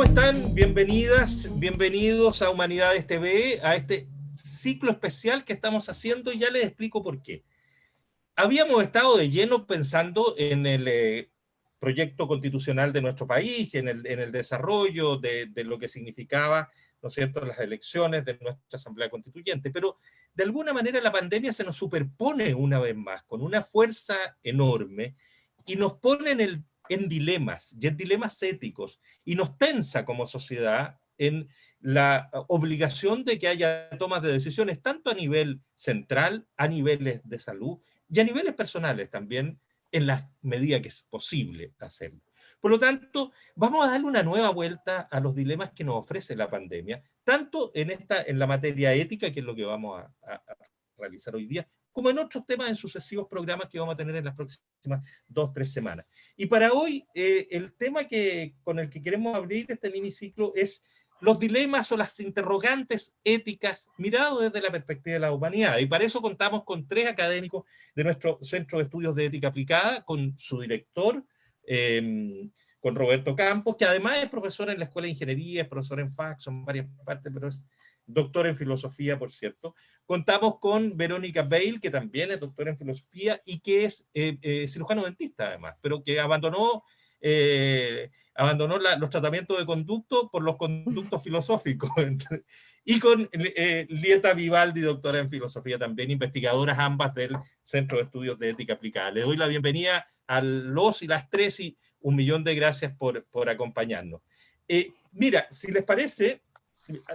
¿Cómo están? Bienvenidas, bienvenidos a Humanidades TV, a este ciclo especial que estamos haciendo ya les explico por qué. Habíamos estado de lleno pensando en el eh, proyecto constitucional de nuestro país, en el, en el desarrollo de, de, lo que significaba, ¿no es cierto?, las elecciones de nuestra Asamblea Constituyente, pero de alguna manera la pandemia se nos superpone una vez más, con una fuerza enorme, y nos pone en, el, en dilemas, y en dilemas éticos, y nos tensa como sociedad en la obligación de que haya tomas de decisiones tanto a nivel central, a niveles de salud, y a niveles personales también, en la medida que es posible hacerlo. Por lo tanto, vamos a darle una nueva vuelta a los dilemas que nos ofrece la pandemia, tanto en, esta, en la materia ética, que es lo que vamos a, a, realizar hoy día, como en otros temas en sucesivos programas que vamos a tener en las próximas dos, tres semanas. Y para hoy, eh, el tema que, con el que queremos abrir este miniciclo es los dilemas o las interrogantes éticas mirados desde la perspectiva de la humanidad. Y para eso contamos con tres académicos de nuestro Centro de Estudios de Ética Aplicada, con su director, eh, con Roberto Campos, que además es profesor en la Escuela de Ingeniería, es profesor en FAC, son varias partes, pero es doctor en filosofía, por cierto. Contamos con Verónica Bale, que también es doctora en filosofía y que es eh, eh, cirujano dentista además, pero que abandonó eh, abandonó la, los tratamientos de conducto por los conductos filosóficos. y con eh, Lieta Vivaldi, doctora en filosofía también, investigadoras ambas del Centro de Estudios de Ética Aplicada. Le doy la bienvenida a los y las tres y un millón de gracias por, por acompañarnos. Eh, mira, si les parece,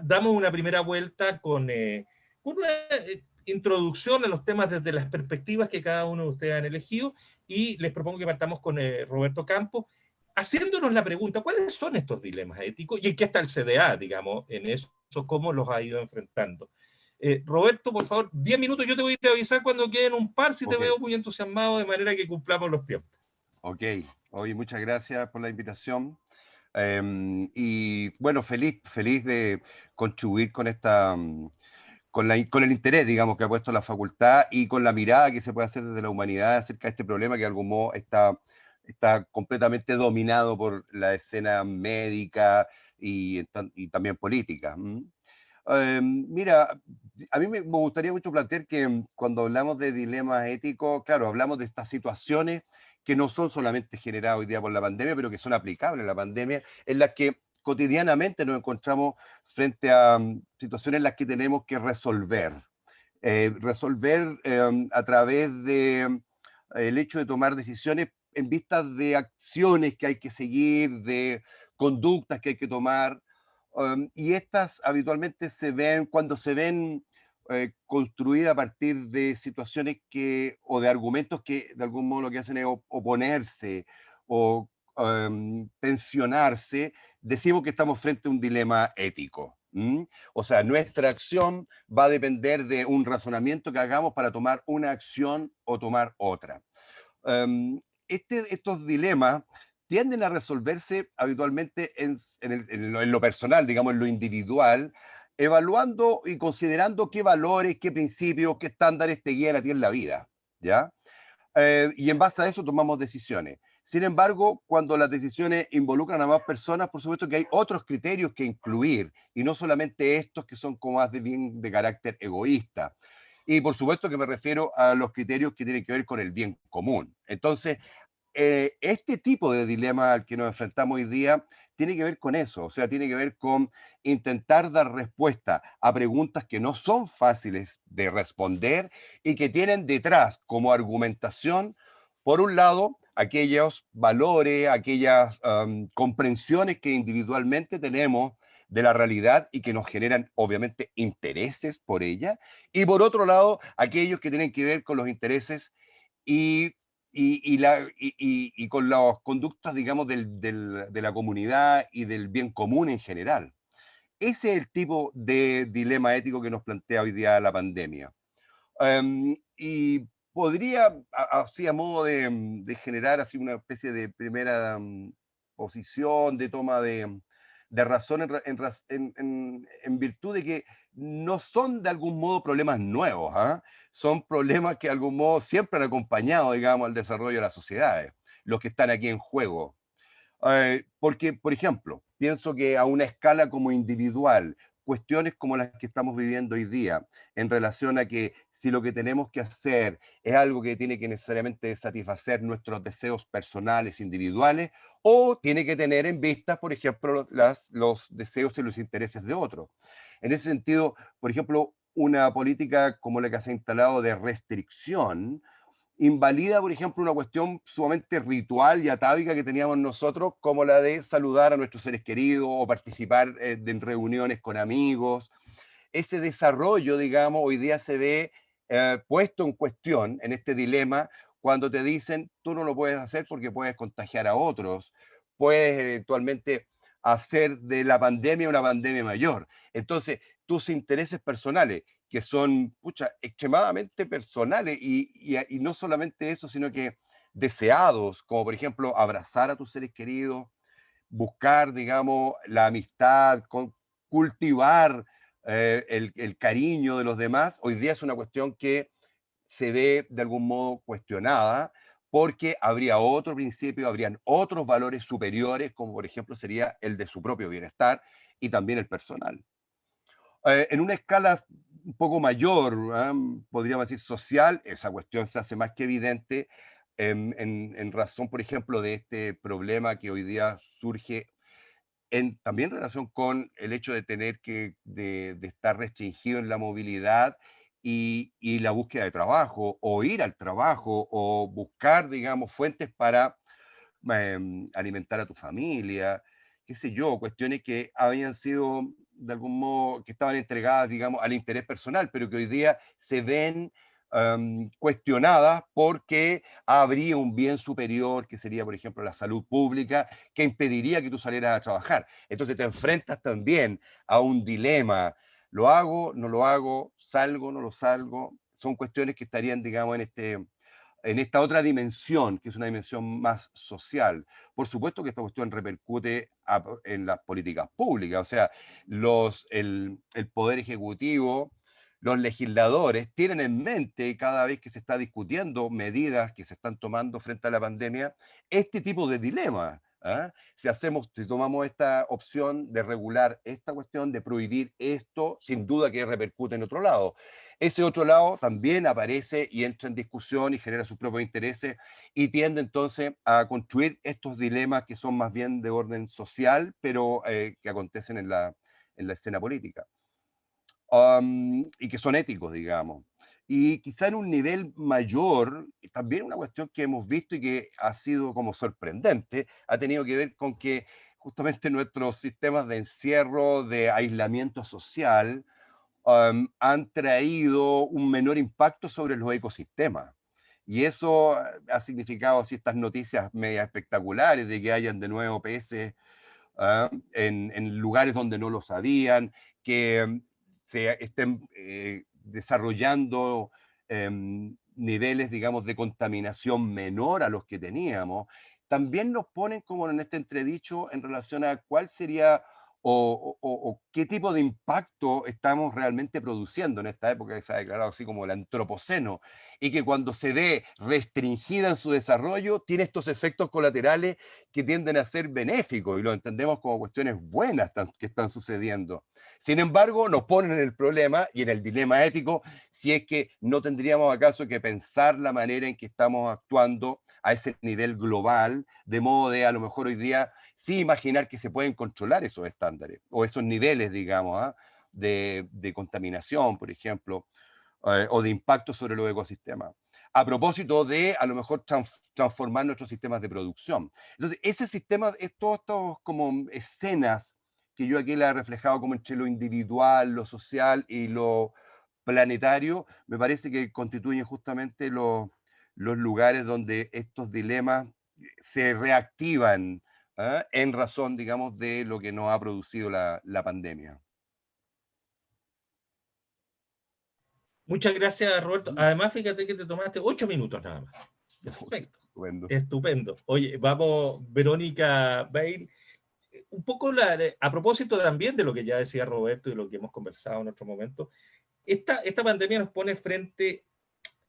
damos una primera vuelta con, eh, con una eh, introducción a los temas desde las perspectivas que cada uno de ustedes han elegido y les propongo que partamos con eh, Roberto Campos, haciéndonos la pregunta, ¿cuáles son estos dilemas éticos? Y en qué está el CDA, digamos, en eso, cómo los ha ido enfrentando. Eh, Roberto, por favor, 10 minutos, yo te voy a avisar cuando queden un par, si okay. te veo muy entusiasmado, de manera que cumplamos los tiempos. Ok, oye, muchas gracias por la invitación. Um, y bueno, feliz, feliz de contribuir con esta... Um, con, la, con, el interés, digamos, que ha puesto la facultad y con la mirada que se puede hacer desde la humanidad acerca de este problema que de algún modo está, está completamente dominado por la escena médica y, y también política. Eh, mira, a mí me gustaría mucho plantear que cuando hablamos de dilemas éticos, claro, hablamos de estas situaciones que no son solamente generadas hoy día por la pandemia, pero que son aplicables a la pandemia, en las que cotidianamente nos encontramos frente a um, situaciones en las que tenemos que resolver. Eh, resolver eh, a través de um, el hecho de tomar decisiones en vista de acciones que hay que seguir, de conductas que hay que tomar, um, y estas habitualmente se ven, cuando se ven eh, construidas a partir de situaciones que, o de argumentos que de algún modo lo que hacen es oponerse o um, tensionarse, decimos que estamos frente a un dilema ético. ¿Mm? O sea, nuestra acción va a depender de un razonamiento que hagamos para tomar una acción o tomar otra. Um, este, estos dilemas tienden a resolverse habitualmente en, en, el, en, lo, en, lo, personal, digamos, en lo individual, evaluando y considerando qué valores, qué principios, qué estándares te guían a ti en la vida, ¿ya? Eh, y en base a eso tomamos decisiones. Sin embargo, cuando las decisiones involucran a más personas, por supuesto que hay otros criterios que incluir, y no solamente estos que son como más de bien de carácter egoísta. Y por supuesto que me refiero a los criterios que tienen que ver con el bien común. Entonces, eh, este tipo de dilema al que nos enfrentamos hoy día tiene que ver con eso, o sea, tiene que ver con intentar dar respuesta a preguntas que no son fáciles de responder y que tienen detrás como argumentación, por un lado, aquellos valores, aquellas comprensiones que individualmente tenemos de la realidad y que nos generan obviamente intereses por ella, y por otro lado, aquellos que tienen que ver con los intereses y, y, y, la, con las conductas, digamos, del, del, de la comunidad y del bien común en general. Ese es el tipo de dilema ético que nos plantea hoy día la pandemia. Um, y podría, así a modo de, mm, generar así una especie de primera um, posición, de toma de, de razón en, en, virtud de que no son de algún modo problemas nuevos, ¿eh? son problemas que de algún modo siempre han acompañado, digamos, al desarrollo de las sociedades, los que están aquí en juego. Eh, porque, por ejemplo, pienso que a una escala como individual, cuestiones como las que estamos viviendo hoy día, en relación a que si lo que tenemos que hacer es algo que tiene que necesariamente satisfacer nuestros deseos personales, individuales, o tiene que tener en vista, por ejemplo, los deseos y los intereses de otros. En ese sentido, por ejemplo, una política como la que se ha instalado de restricción, invalida, por ejemplo, una cuestión sumamente ritual y atávica que teníamos nosotros, como la de saludar a nuestros seres queridos o participar eh, en reuniones con amigos. Ese desarrollo, digamos, hoy día se ve eh, puesto en cuestión en este dilema cuando te dicen, tú no lo puedes hacer porque puedes contagiar a otros, puedes eventualmente hacer de la pandemia una pandemia mayor. Entonces, tus intereses personales, que son pucha, extremadamente personales y, no solamente eso, sino que deseados, como por ejemplo abrazar a tus seres queridos, buscar, digamos, la amistad, cultivar eh, el, cariño de los demás, hoy día es una cuestión que se ve de algún modo cuestionada, porque habría otro principio, habrían otros valores superiores, como por ejemplo sería el de su propio bienestar y también el personal. Eh, en una escala un poco mayor, ¿ah? podríamos decir social, esa cuestión se hace más que evidente en, en, razón, por ejemplo, de este problema que hoy día surge en, también en relación con el hecho de tener que, de, de estar restringido en la movilidad y, y, la búsqueda de trabajo, o ir al trabajo, o buscar, digamos, fuentes para em, alimentar a tu familia, qué sé yo, cuestiones que habían sido de algún modo, que estaban entregadas, digamos, al interés personal, pero que hoy día se ven um, cuestionadas porque habría un bien superior, que sería, por ejemplo, la salud pública, que impediría que tú salieras a trabajar. Entonces te enfrentas también a un dilema, ¿lo hago, no lo hago, salgo, no lo salgo? Son cuestiones que estarían, digamos, en este en esta otra dimensión, que es una dimensión más social. Por supuesto que esta cuestión repercute en las políticas públicas, o sea, los, el, el Poder Ejecutivo, los legisladores tienen en mente cada vez que se está discutiendo medidas que se están tomando frente a la pandemia, este tipo de dilema. ¿ah? Si, hacemos, si tomamos esta opción de regular esta cuestión, de prohibir esto, sin duda que repercute en otro lado. Ese otro lado también aparece y entra en discusión y genera sus propios intereses y tiende entonces a construir estos dilemas que son más bien de orden social, pero eh, que acontecen en la, en la escena política. Y que son éticos, digamos y quizá en un nivel mayor, también una cuestión que hemos visto y que ha sido como sorprendente, ha tenido que ver con que justamente nuestros sistemas de encierro, de aislamiento social, um, han traído un menor impacto sobre los ecosistemas. Y eso ha significado así estas noticias media espectaculares de que hayan de nuevo peces uh, en, en, lugares donde no lo sabían, que um, se estén eh, desarrollando em, niveles, digamos, de contaminación menor a los que teníamos, también nos ponen como en este entredicho en relación a cuál sería o, qué tipo de impacto estamos realmente produciendo en esta época que se ha declarado así como el antropoceno, y que cuando se ve restringida en su desarrollo, tiene estos efectos colaterales que tienden a ser benéficos, y lo entendemos como cuestiones buenas que están sucediendo. Sin embargo, nos ponen en el problema y en el dilema ético si es que no tendríamos acaso que pensar la manera en que estamos actuando a ese nivel global, de modo de a lo mejor hoy día sí imaginar que se pueden controlar esos estándares o esos niveles, digamos, ¿ah? de, contaminación, por ejemplo, eh, o de impacto sobre los ecosistemas. A propósito de, a lo mejor, transformar nuestros sistemas de producción. Entonces, ese sistema, estos, estos como escenas que yo aquí la he reflejado como entre lo individual, lo social y lo planetario, me parece que constituyen justamente los, los lugares donde estos dilemas se reactivan ¿ah? en razón, digamos, de lo que nos ha producido la, pandemia. Muchas gracias, Roberto. Además, fíjate que te tomaste ocho minutos nada más. Perfecto. Estupendo. Estupendo. Oye, vamos, Verónica Bail. Un poco la, a propósito también de lo que ya decía Roberto y lo que hemos conversado en otro momento, esta, esta pandemia nos pone frente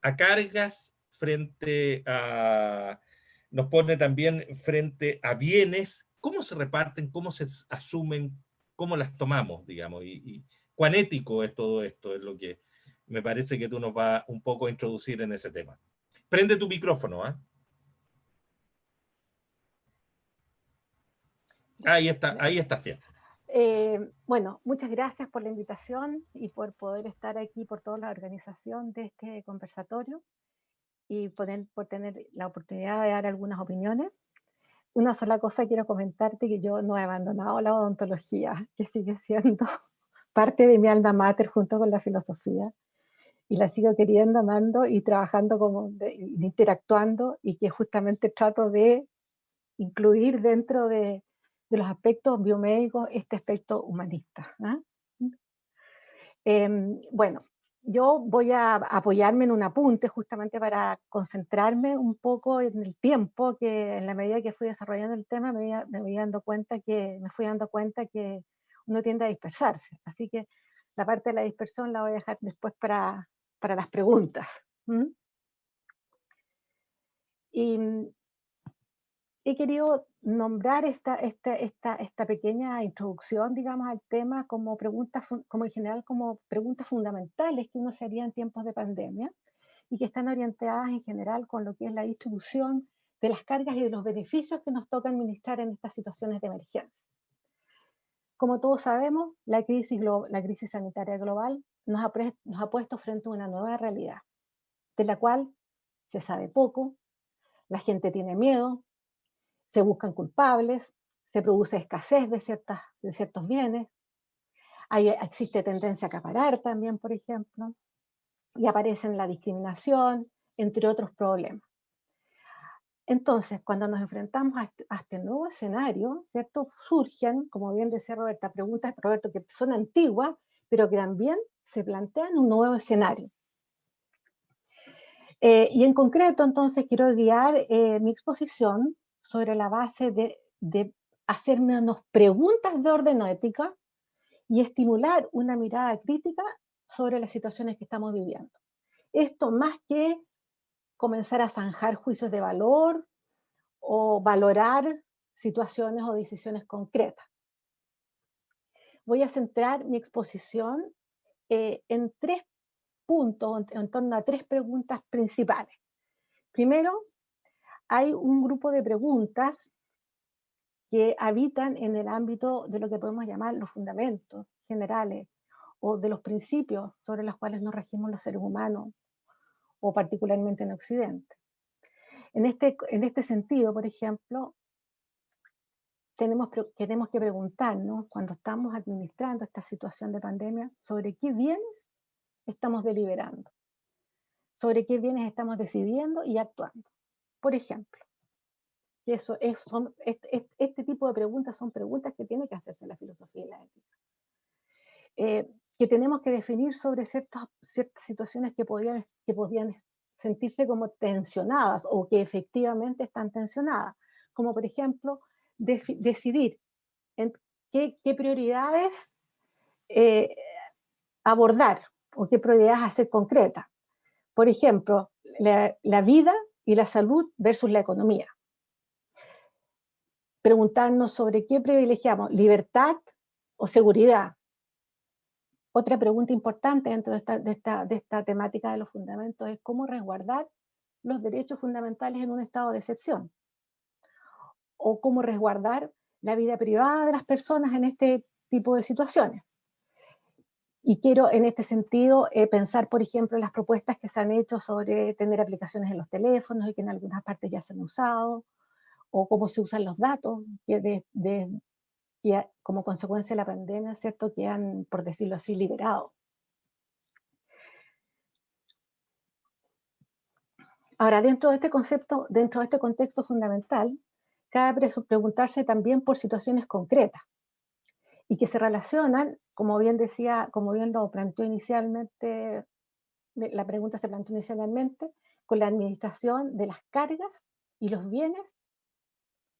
a cargas frente a, nos pone también frente a bienes, cómo se reparten, cómo se asumen, cómo las tomamos, digamos, y, cuán ético es todo esto, es lo que me parece que tú nos vas un poco a introducir en ese tema. Prende tu micrófono, ¿ah? Ahí está, ahí está, Fiel. Eh, bueno, muchas gracias por la invitación y por poder estar aquí por toda la organización de este conversatorio y por, por tener la oportunidad de dar algunas opiniones. Una sola cosa quiero comentarte que yo no he abandonado la odontología, que sigue siendo parte de mi alma mater junto con la filosofía y la sigo queriendo, amando y trabajando como interactuando y que justamente trato de incluir dentro de, los aspectos biomédicos este aspecto humanista. ¿ah? Em, bueno, yo voy a apoyarme en un apunte justamente para concentrarme un poco en el tiempo que en la medida que fui desarrollando el tema me, me voy dando cuenta que me fui dando cuenta que uno tiende a dispersarse. Así que la parte de la dispersión la voy a dejar después para, para las preguntas. Y he querido nombrar esta, esta, esta, esta, pequeña introducción, digamos, al tema como preguntas, como en general, como preguntas fundamentales que uno se haría en tiempos de pandemia y que están orientadas en general con lo que es la distribución de las cargas y de los beneficios que nos toca administrar en estas situaciones de emergencia. Como todos sabemos, la crisis, la crisis sanitaria global nos ha, nos ha puesto frente a una nueva realidad, de la cual se sabe poco, la gente tiene miedo, se buscan culpables, se produce escasez de, ciertas, de ciertos bienes, Hay, existe tendencia a acaparar también, por ejemplo, y aparecen la discriminación, entre otros problemas. Entonces, cuando nos enfrentamos a este, a este, nuevo escenario, ¿cierto? Surgen, como bien decía Roberta, preguntas, Roberto, que son antiguas, pero que también se plantean un nuevo escenario. Eh, y en concreto, entonces, quiero guiar eh, mi exposición sobre la base de, de hacernos preguntas de orden ética y estimular una mirada crítica sobre las situaciones que estamos viviendo. Esto más que comenzar a zanjar juicios de valor o valorar situaciones o decisiones concretas. Voy a centrar mi exposición eh, en tres puntos, en torno a tres preguntas principales. Primero, hay un grupo de preguntas que habitan en el ámbito de lo que podemos llamar los fundamentos generales o de los principios sobre los cuales nos regimos los seres humanos, o particularmente en Occidente. En este, en este sentido, por ejemplo, tenemos, tenemos que preguntarnos, cuando estamos administrando esta situación de pandemia, sobre qué bienes estamos deliberando, sobre qué bienes estamos decidiendo y actuando. Por ejemplo, eso es, son, este, este, tipo de preguntas son preguntas que tiene que hacerse la filosofía y la ética. Eh, que tenemos que definir sobre ciertas, ciertas situaciones que podían, que podían sentirse como tensionadas o que efectivamente están tensionadas, como por ejemplo decidir en qué, qué prioridades eh, abordar o qué prioridades hacer concretas. Por ejemplo, la, la vida y la salud versus la economía. Preguntarnos sobre qué privilegiamos, libertad o seguridad. Otra pregunta importante dentro de esta, de esta, de esta temática de los fundamentos es cómo resguardar los derechos fundamentales en un estado de excepción. O cómo resguardar la vida privada de las personas en este tipo de situaciones. Y quiero en este sentido eh, pensar, por ejemplo, las propuestas que se han hecho sobre tener aplicaciones en los teléfonos y que en algunas partes ya se han usado, o cómo se usan los datos, que, de, como consecuencia de la pandemia, ¿cierto?, que han, por decirlo así, liberado. Ahora, dentro de este concepto, dentro de este contexto fundamental, cabe preguntarse también por situaciones concretas y que se relacionan como bien decía, como bien lo planteó inicialmente, la pregunta se planteó inicialmente, con la administración de las cargas y los bienes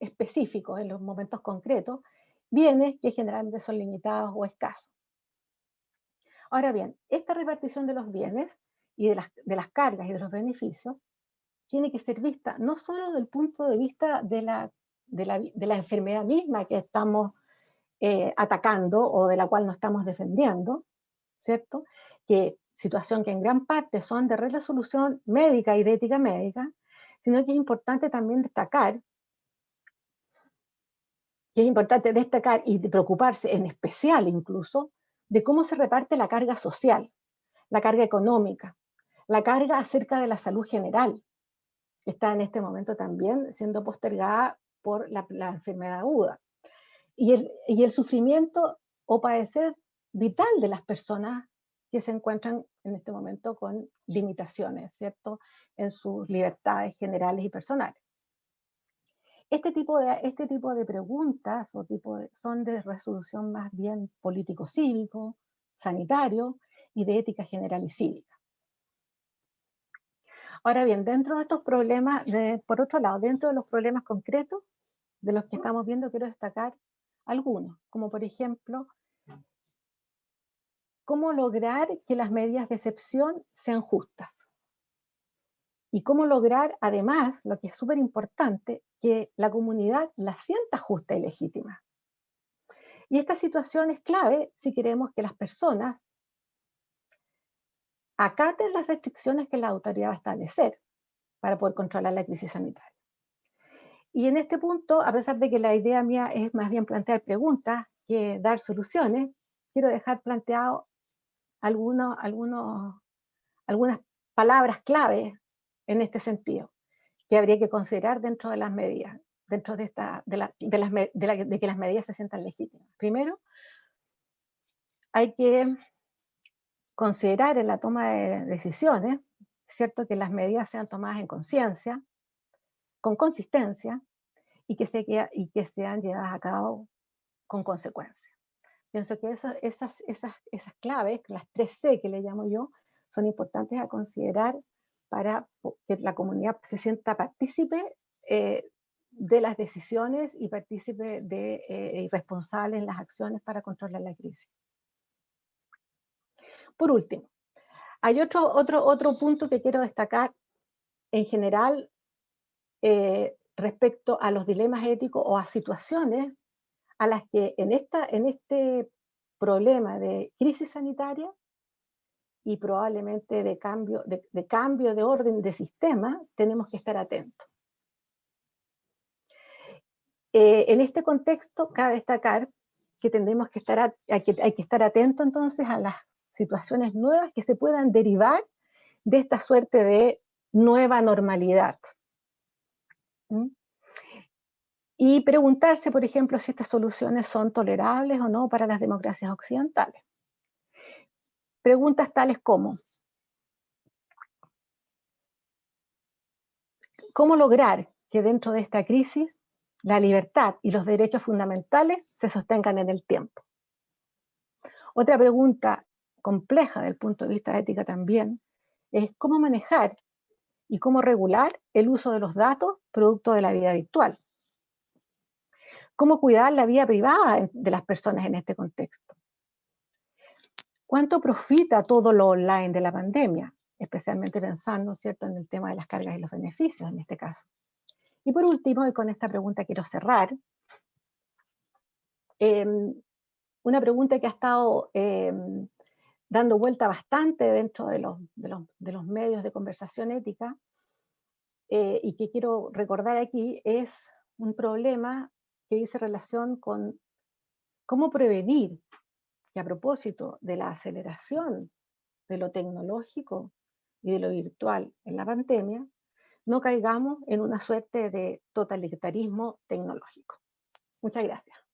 específicos en los momentos concretos, bienes que generalmente son limitados o escasos. Ahora bien, esta repartición de los bienes y de las, de las cargas y de los beneficios tiene que ser vista no solo del punto de vista de la, de la, enfermedad misma que estamos eh, atacando o de la cual nos estamos defendiendo, ¿cierto? Que situación que en gran parte son de resolución médica y de ética médica, sino que es importante también destacar que es importante destacar y preocuparse en especial incluso de cómo se reparte la carga social, la carga económica, la carga acerca de la salud general, que está en este momento también siendo postergada por la, enfermedad aguda. Y el, y el sufrimiento o padecer vital de las personas que se encuentran en este momento con limitaciones, ¿cierto?, en sus libertades generales y personales. Este tipo de, este tipo de preguntas o tipo son de resolución más bien político-cívico, sanitario y de ética general y cívica. Ahora bien, dentro de estos problemas, por otro lado, dentro de los problemas concretos de los que estamos viendo, quiero destacar algunos, como por ejemplo, cómo lograr que las medidas de excepción sean justas. Y cómo lograr, además, lo que es súper importante, que la comunidad la sienta justa y legítima. Y esta situación es clave si queremos que las personas acaten las restricciones que la autoridad va a establecer para poder controlar la crisis sanitaria. Y en este punto, a pesar de que la idea mía es más bien plantear preguntas que dar soluciones, quiero dejar planteado algunos, algunas palabras clave en este sentido que habría que considerar dentro de las medidas, dentro de, esta, de que las medidas se sientan legítimas. Primero, hay que considerar en la toma de decisiones, cierto, que las medidas sean tomadas en conciencia, con consistencia, y que, se, y que sean llevadas a cabo con consecuencia. Pienso que esas, esas, esas, esas claves, las tres C que le llamo yo, son importantes a considerar para que la comunidad se sienta partícipe eh, de las decisiones y partícipe de, eh, y responsable en las acciones para controlar la crisis. Por último, hay otro, otro, otro punto que quiero destacar en general eh, respecto a los dilemas éticos o a situaciones a las que en, esta, en este problema de crisis sanitaria y probablemente de cambio de, cambio de orden de sistema, tenemos que estar atentos. Eh, en este contexto, cabe destacar que que estar, hay que, hay que estar atentos entonces a las situaciones nuevas que se puedan derivar de esta suerte de nueva normalidad. Y preguntarse, por ejemplo, si estas soluciones son tolerables o no para las democracias occidentales. Preguntas tales como, ¿cómo lograr que dentro de esta crisis la libertad y los derechos fundamentales se sostengan en el tiempo? Otra pregunta compleja del punto de vista ética también es cómo manejar y cómo regular el uso de los datos producto de la vida virtual. Cómo cuidar la vida privada de las personas en este contexto. ¿Cuánto profita todo lo online de la pandemia? Especialmente pensando, ¿cierto?, en el tema de las cargas y los beneficios en este caso. Y por último, y con esta pregunta quiero cerrar, em, una pregunta que ha estado em, dando vuelta bastante dentro de los, de los, medios de conversación ética, eh, y que quiero recordar aquí, es un problema que dice relación con cómo prevenir a propósito de la aceleración de lo tecnológico y de lo virtual en la pandemia, no caigamos en una suerte de totalitarismo tecnológico. Muchas gracias.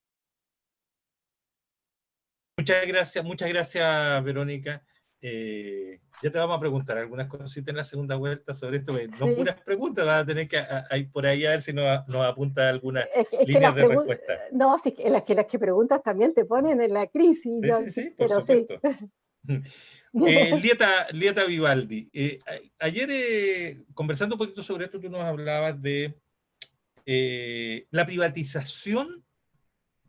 Muchas gracias, muchas gracias, Verónica. Eh, ya te vamos a preguntar algunas cositas en la segunda vuelta sobre esto, no puras preguntas, vas a tener que ir por ahí a ver si nos, nos apunta algunas líneas de respuesta. No, sí, que las, que las que preguntas también te ponen en la crisis. Sí, sí, sí, por pero supuesto. eh, Lieta, Lieta, Vivaldi, eh, ayer conversando un poquito sobre esto, tú nos hablabas de la privatización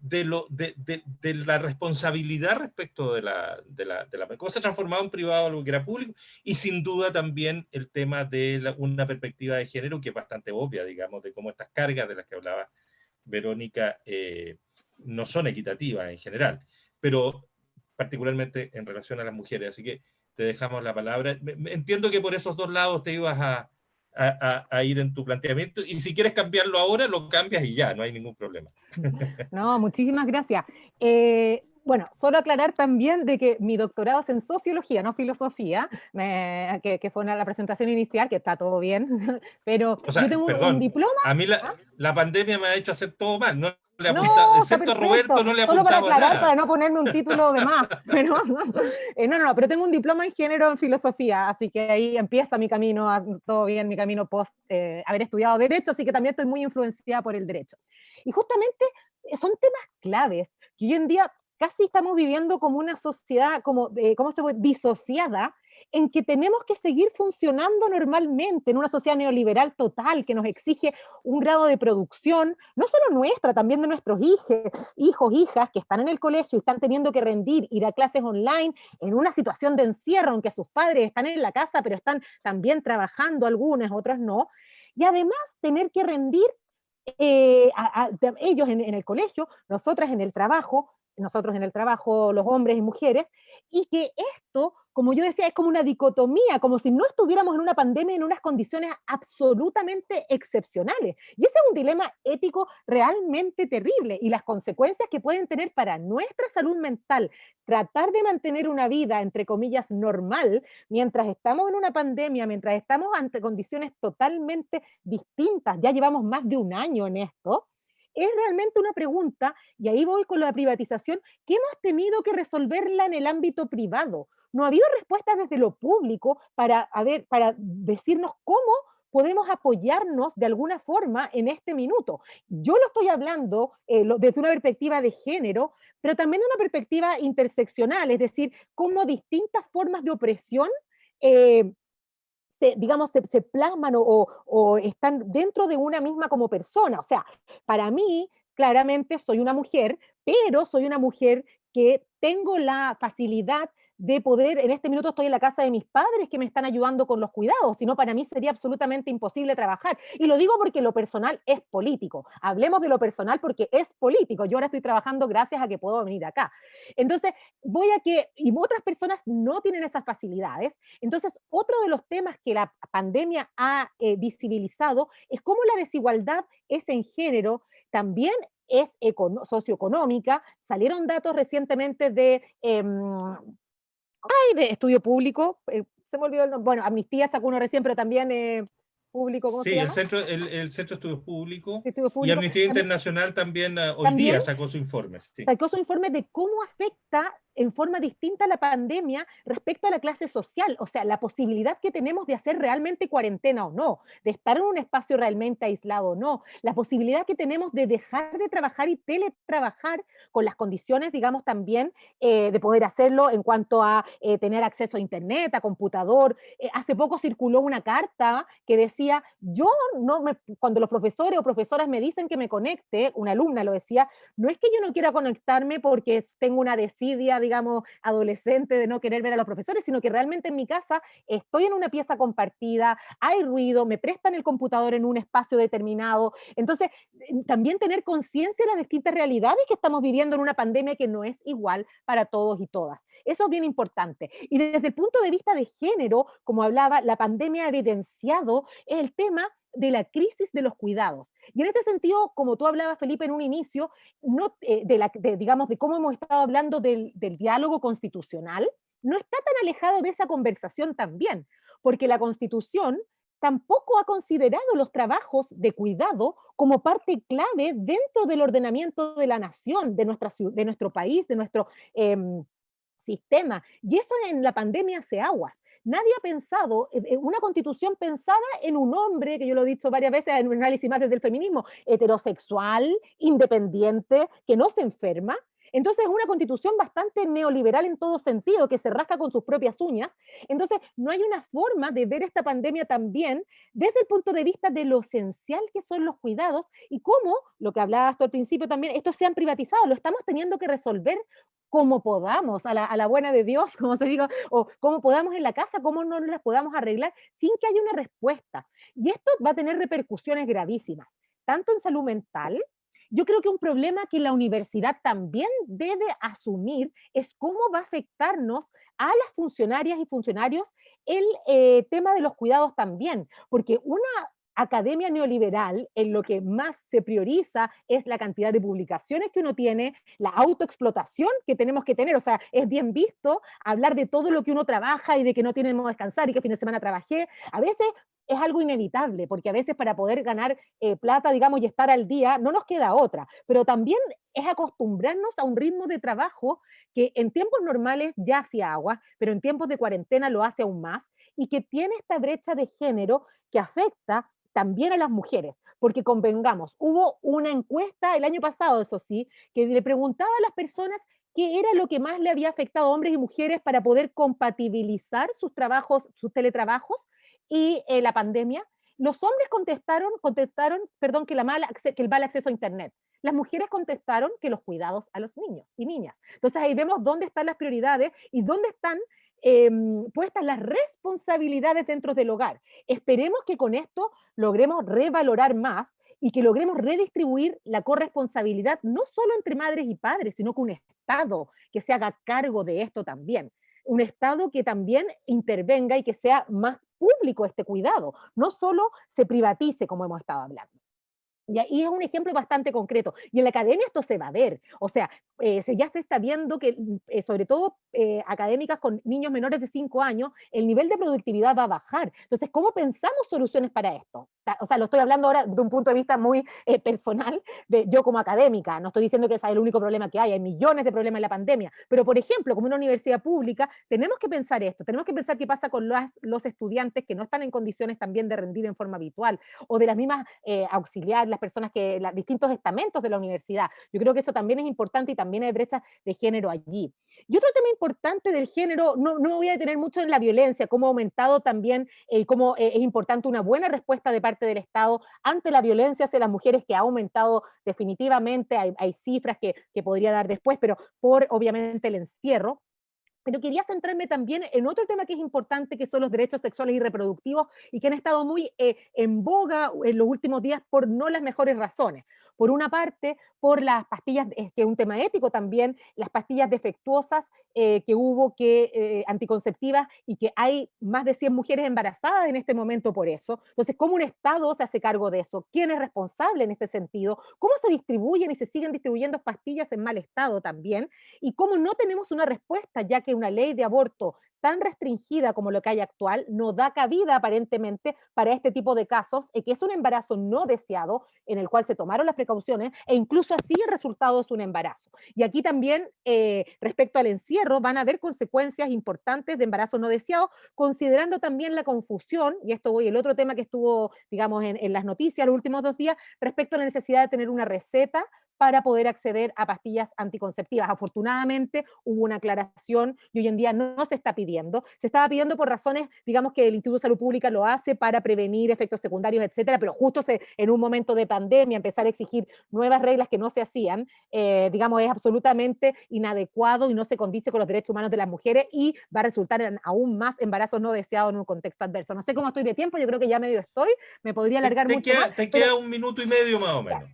de, la responsabilidad respecto de la, de la, de la cómo se ha transformado en privado algo que era público, y sin duda también el tema de una perspectiva de género que es bastante obvia, digamos, de cómo estas cargas de las que hablaba Verónica eh, no son equitativas en general, pero particularmente en relación a las mujeres. Así que te dejamos la palabra. Entiendo que por esos dos lados te ibas a, a, ir en tu planteamiento. Y si quieres cambiarlo ahora, lo cambias y ya, no hay ningún problema. No, muchísimas gracias. Eh, bueno, solo aclarar también de que mi doctorado es en sociología, no filosofía, que, fue una, la presentación inicial, que está todo bien, pero yo tengo un diploma. A mí la, ¿ah? la, pandemia me ha hecho hacer todo mal, no le no, excepto a Roberto no le Solo para aclarar, para no ponerme un título de más. Pero, eh, no, no, no, pero tengo un diploma en género en filosofía, así que ahí empieza mi camino, todo bien, mi camino post eh, haber estudiado Derecho, así que también estoy muy influenciada por el Derecho. Y justamente eh, son temas claves que hoy en día casi estamos viviendo como una sociedad, como, ¿cómo se puede? Disociada, en que tenemos que seguir funcionando normalmente en una sociedad neoliberal total que nos exige un grado de producción, no solo nuestra, también de nuestros hijos, hijos, hijas que están en el colegio y están teniendo que rendir, ir a clases online en una situación de encierro, aunque sus padres están en la casa, pero están también trabajando algunas, otras no, y además tener que rendir eh, ellos en, en el colegio, nosotras en el trabajo, nosotros en el trabajo, los hombres y mujeres, y que esto como yo decía, es como una dicotomía, como si no estuviéramos en una pandemia en unas condiciones absolutamente excepcionales. Y ese es un dilema ético realmente terrible y las consecuencias que pueden tener para nuestra salud mental, tratar de mantener una vida, entre comillas, normal, mientras estamos en una pandemia, mientras estamos ante condiciones totalmente distintas, ya llevamos más de un año en esto, es realmente una pregunta, y ahí voy con la privatización, que hemos tenido que resolverla en el ámbito privado no ha habido respuestas desde lo público para, para decirnos cómo podemos apoyarnos de alguna forma en este minuto. Yo lo estoy hablando eh, desde una perspectiva de género, pero también de una perspectiva interseccional, es decir, cómo distintas formas de opresión eh, digamos, se, plasman o, están dentro de una misma como persona. O sea, para mí, claramente soy una mujer, pero soy una mujer que tengo la facilidad de poder, en este minuto estoy en la casa de mis padres que me están ayudando con los cuidados, si no para mí sería absolutamente imposible trabajar. Y lo digo porque lo personal es político. Hablemos de lo personal porque es político. Yo ahora estoy trabajando gracias a que puedo venir acá. Entonces, voy a que, y otras personas no tienen esas facilidades. Entonces, otro de los temas que la pandemia ha eh, visibilizado es cómo la desigualdad es en género, también es socioeconómica. Salieron datos recientemente de em, Ay, de estudio público, eh, se me olvidó el nombre. Bueno, Amnistía sacó uno recién, pero también eh, público, ¿cómo sí, se llama? el Centro, el, el Centro de Estudios Públicos. Y Amnistía Internacional también, ah, hoy día sacó su informe. Sacó su informe de cómo afecta en forma distinta la pandemia respecto a la clase social, o sea, la posibilidad que tenemos de hacer realmente cuarentena o no, de estar en un espacio realmente aislado o no, la posibilidad que tenemos de dejar de trabajar y teletrabajar con las condiciones, digamos, también eh, de poder hacerlo en cuanto a eh, tener acceso a internet, a computador. Eh, hace poco circuló una carta que decía, yo no me, cuando los profesores o profesoras me dicen que me conecte, una alumna lo decía, no es que yo no quiera conectarme porque tengo una desidia digamos, adolescente de no querer ver a los profesores, sino que realmente en mi casa estoy en una pieza compartida, hay ruido, me prestan el computador en un espacio determinado. Entonces, también tener conciencia de las distintas realidades que estamos viviendo en una pandemia que no es igual para todos y todas. Eso es bien importante. Y desde el punto de vista de género, como hablaba, la pandemia ha evidenciado el tema de la crisis de los cuidados. Y en este sentido, como tú hablabas, Felipe, en un inicio, no, eh, de, la, digamos, de cómo hemos estado hablando del, del diálogo constitucional, no está tan alejado de esa conversación también, porque la Constitución tampoco ha considerado los trabajos de cuidado como parte clave dentro del ordenamiento de la nación, de, nuestra, de nuestro país, de nuestro em, sistema. Y eso en la pandemia hace aguas. Nadie ha pensado, una constitución pensada en un hombre, que yo lo he dicho varias veces en un análisis más desde el feminismo, heterosexual, independiente, que no se enferma, Entonces es una constitución bastante neoliberal en todo sentido, que se rasca con sus propias uñas. Entonces no hay una forma de ver esta pandemia también desde el punto de vista de lo esencial que son los cuidados y cómo, lo que hablaba hasta al principio también, estos se han privatizado, lo estamos teniendo que resolver como podamos, a la, buena de Dios, como se diga, o como podamos en la casa, cómo no las podamos arreglar sin que haya una respuesta. Y esto va a tener repercusiones gravísimas, tanto en salud mental, yo creo que un problema que la universidad también debe asumir es cómo va a afectarnos a las funcionarias y funcionarios el eh, tema de los cuidados también, porque una academia neoliberal en lo que más se prioriza es la cantidad de publicaciones que uno tiene, la autoexplotación que tenemos que tener, o sea, es bien visto hablar de todo lo que uno trabaja y de que no tenemos descansar y que fin de semana trabajé, a veces es algo inevitable, porque a veces para poder ganar eh, plata, digamos, y estar al día, no nos queda otra, pero también es acostumbrarnos a un ritmo de trabajo que en tiempos normales ya hacía agua, pero en tiempos de cuarentena lo hace aún más, y que tiene esta brecha de género que afecta también a las mujeres, porque convengamos, hubo una encuesta el año pasado, eso sí, que le preguntaba a las personas qué era lo que más le había afectado a hombres y mujeres para poder compatibilizar sus trabajos, sus teletrabajos y eh, la pandemia. Los hombres contestaron, contestaron, perdón, que, la que el mal acceso a Internet. Las mujeres contestaron que los cuidados a los niños y niñas. Entonces ahí vemos dónde están las prioridades y dónde están Em, puestas las responsabilidades dentro del hogar. Esperemos que con esto logremos revalorar más y que logremos redistribuir la corresponsabilidad no solo entre madres y padres, sino con un Estado que se haga cargo de esto también. Un Estado que también intervenga y que sea más público este cuidado, no solo se privatice como hemos estado hablando. Y ahí es un ejemplo bastante concreto. Y en la academia esto se va a ver. O sea, eh, se, ya se está viendo que, mm, eh, sobre todo eh, académicas con niños menores de 5 años, el nivel de productividad va a bajar. Entonces, ¿cómo pensamos soluciones para esto? O sea, lo estoy hablando ahora de un punto de vista muy personal, de yo como académica. No estoy diciendo que ese es el único problema que hay. Hay millones de problemas en la pandemia. Pero, por ejemplo, como una universidad pública, tenemos que pensar esto. Tenemos que pensar qué pasa con los, los estudiantes que no están en condiciones también de rendir en forma habitual, o de las mismas auxiliares, las personas que, los distintos estamentos de la universidad. Yo creo que eso también es importante y también hay brechas de género allí. Y otro tema importante del género, no, no me voy a detener mucho en la violencia, cómo ha aumentado también, eh, cómo eh, es importante una buena respuesta de parte del Estado ante la violencia hacia las mujeres, que ha aumentado definitivamente, hay, cifras que, que podría dar después, pero por obviamente el encierro, pero quería centrarme también en otro tema que es importante, que son los derechos sexuales y reproductivos, y que han estado muy eh, en boga en los últimos días por no las mejores razones. Por una parte, por las pastillas, que es un tema ético también, las pastillas defectuosas eh, que hubo, que eh, anticonceptivas, y que hay más de 100 mujeres embarazadas en este momento por eso. Entonces, ¿cómo un Estado se hace cargo de eso? ¿Quién es responsable en este sentido? ¿Cómo se distribuyen y se siguen distribuyendo pastillas en mal estado también? ¿Y cómo no tenemos una respuesta, ya que una ley de aborto tan restringida como lo que hay actual no da cabida aparentemente para este tipo de casos, que es un embarazo no deseado en el cual se tomaron las precauciones e incluso así el resultado es un embarazo. Y aquí también eh, respecto al encierro van a haber consecuencias importantes de embarazo no deseado, considerando también la confusión, y esto voy el otro tema que estuvo, digamos, en, en las noticias los últimos dos días, respecto a la necesidad de tener una receta para poder acceder a pastillas anticonceptivas. Afortunadamente hubo una aclaración y hoy en día no, se está pidiendo. Se estaba pidiendo por razones, digamos que el Instituto de Salud Pública lo hace para prevenir efectos secundarios, etcétera, pero justo se, en un momento de pandemia empezar a exigir nuevas reglas que no se hacían, eh, digamos, es absolutamente inadecuado y no se condice con los derechos humanos de las mujeres y va a resultar en aún más embarazos no deseados en un contexto adverso. No sé cómo estoy de tiempo, yo creo que ya medio estoy, me podría alargar te mucho queda, más, Te queda un minuto y medio más o menos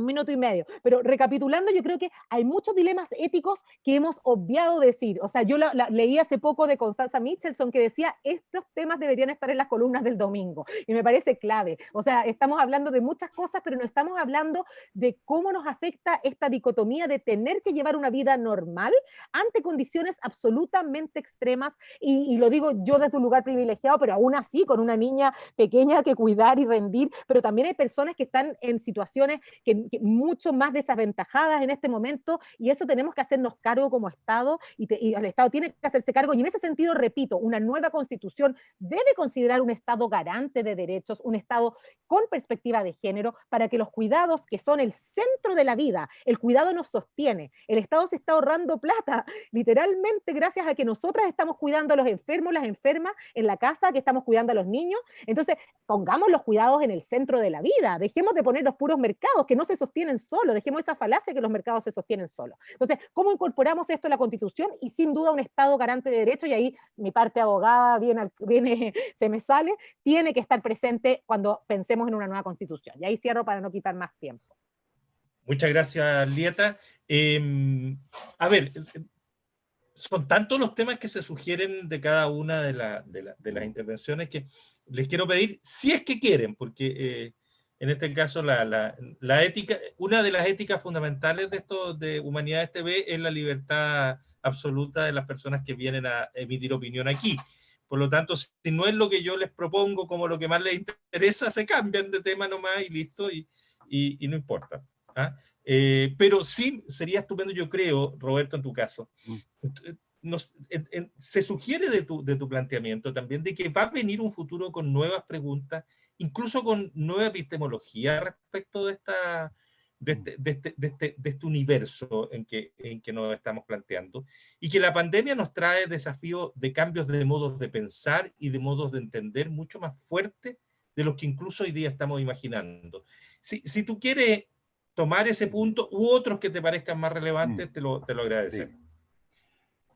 un minuto y medio. Pero recapitulando, yo creo que hay muchos dilemas éticos que hemos obviado decir. O sea, yo leí hace poco de Constanza Michelson que decía, estos temas deberían estar en las columnas del domingo. Y me parece clave. O sea, estamos hablando de muchas cosas, pero no estamos hablando de cómo nos afecta esta dicotomía de tener que llevar una vida normal ante condiciones absolutamente extremas. Y, y lo digo yo desde un lugar privilegiado, pero aún así, con una niña pequeña que cuidar y rendir. Pero también hay personas que están en situaciones que mucho más desaventajadas en este momento y eso tenemos que hacernos cargo como Estado y, y, el Estado tiene que hacerse cargo y en ese sentido, repito, una nueva constitución debe considerar un Estado garante de derechos, un Estado con perspectiva de género para que los cuidados que son el centro de la vida, el cuidado nos sostiene, el Estado se está ahorrando plata, literalmente gracias a que nosotras estamos cuidando a los enfermos, las enfermas en la casa, que estamos cuidando a los niños, entonces pongamos los cuidados en el centro de la vida, dejemos de poner los puros mercados que no se sostienen solos, dejemos esa falacia que los mercados se sostienen solos. Entonces, ¿cómo incorporamos esto a la Constitución? Y sin duda un Estado garante de derechos, y ahí mi parte abogada viene, se me sale, tiene que estar presente cuando pensemos en una nueva Constitución. Y ahí cierro para no quitar más tiempo. Muchas gracias, Lieta. Em, a ver, son tantos los temas que se sugieren de cada una de, las intervenciones que les quiero pedir, si es que quieren, porque eh, en este caso la, ética, una de las éticas fundamentales de esto de Humanidades TV es la libertad absoluta de las personas que vienen a emitir opinión aquí. Por lo tanto, si no es lo que yo les propongo como lo que más les interesa, se cambian de tema nomás y listo, y, y no importa. ¿ah? Eh, pero sí sería estupendo, yo creo, Roberto, en tu caso, mm. nos, se sugiere de tu, de tu planteamiento también de que va a venir un futuro con nuevas preguntas, incluso con nueva epistemología respecto de, esta, de, este, de, este, de, este, de este universo en que, en que nos estamos planteando, y que la pandemia nos trae desafíos de cambios de modos de pensar y de modos de entender mucho más fuertes de los que incluso hoy día estamos imaginando. Si, si tú quieres tomar ese punto u otros que te parezcan más relevantes, mm. te, lo, te lo agradecemos.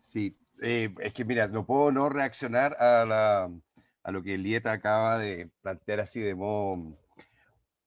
Sí, eh, es que mira, no puedo no reaccionar a, la, a lo que Lieta acaba de plantear así de modo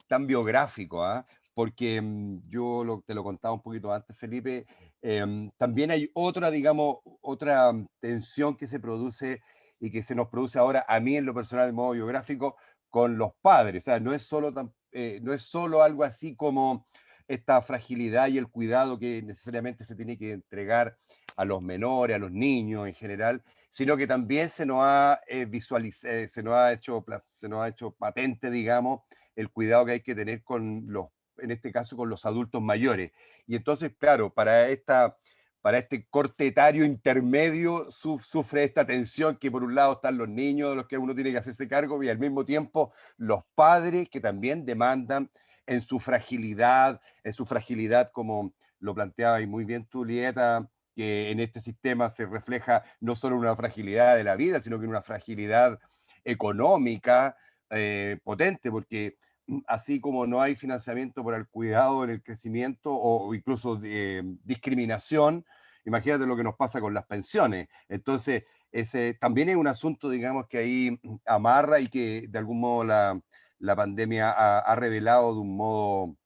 tan biográfico, ¿ah? porque mm, yo te lo contaba un poquito antes, Felipe, em, también hay otra, digamos, otra tensión que se produce y que se nos produce ahora a mí en lo personal de modo biográfico con los padres, o sea, no es solo eh, no es solo algo así como esta fragilidad y el cuidado que necesariamente se tiene que entregar a los menores, a los niños en general, sino que también se nos ha eh, visualizado, eh, se nos ha hecho, se nos ha hecho patente, digamos, el cuidado que hay que tener con los, en este caso, con los adultos mayores. Y entonces, claro, para esta para este corte etario intermedio sufre esta tensión que por un lado están los niños de los que uno tiene que hacerse cargo y al mismo tiempo los padres que también demandan en su fragilidad, en su fragilidad como lo planteaba y muy bien tú, Lieta, que en este sistema se refleja no solo una fragilidad de la vida, sino que una fragilidad económica eh, potente, porque así como no hay financiamiento para el cuidado en el crecimiento o, incluso de, discriminación, imagínate lo que nos pasa con las pensiones. Entonces, ese también es un asunto, digamos, que ahí amarra y que de algún modo la, la pandemia ha, revelado de un modo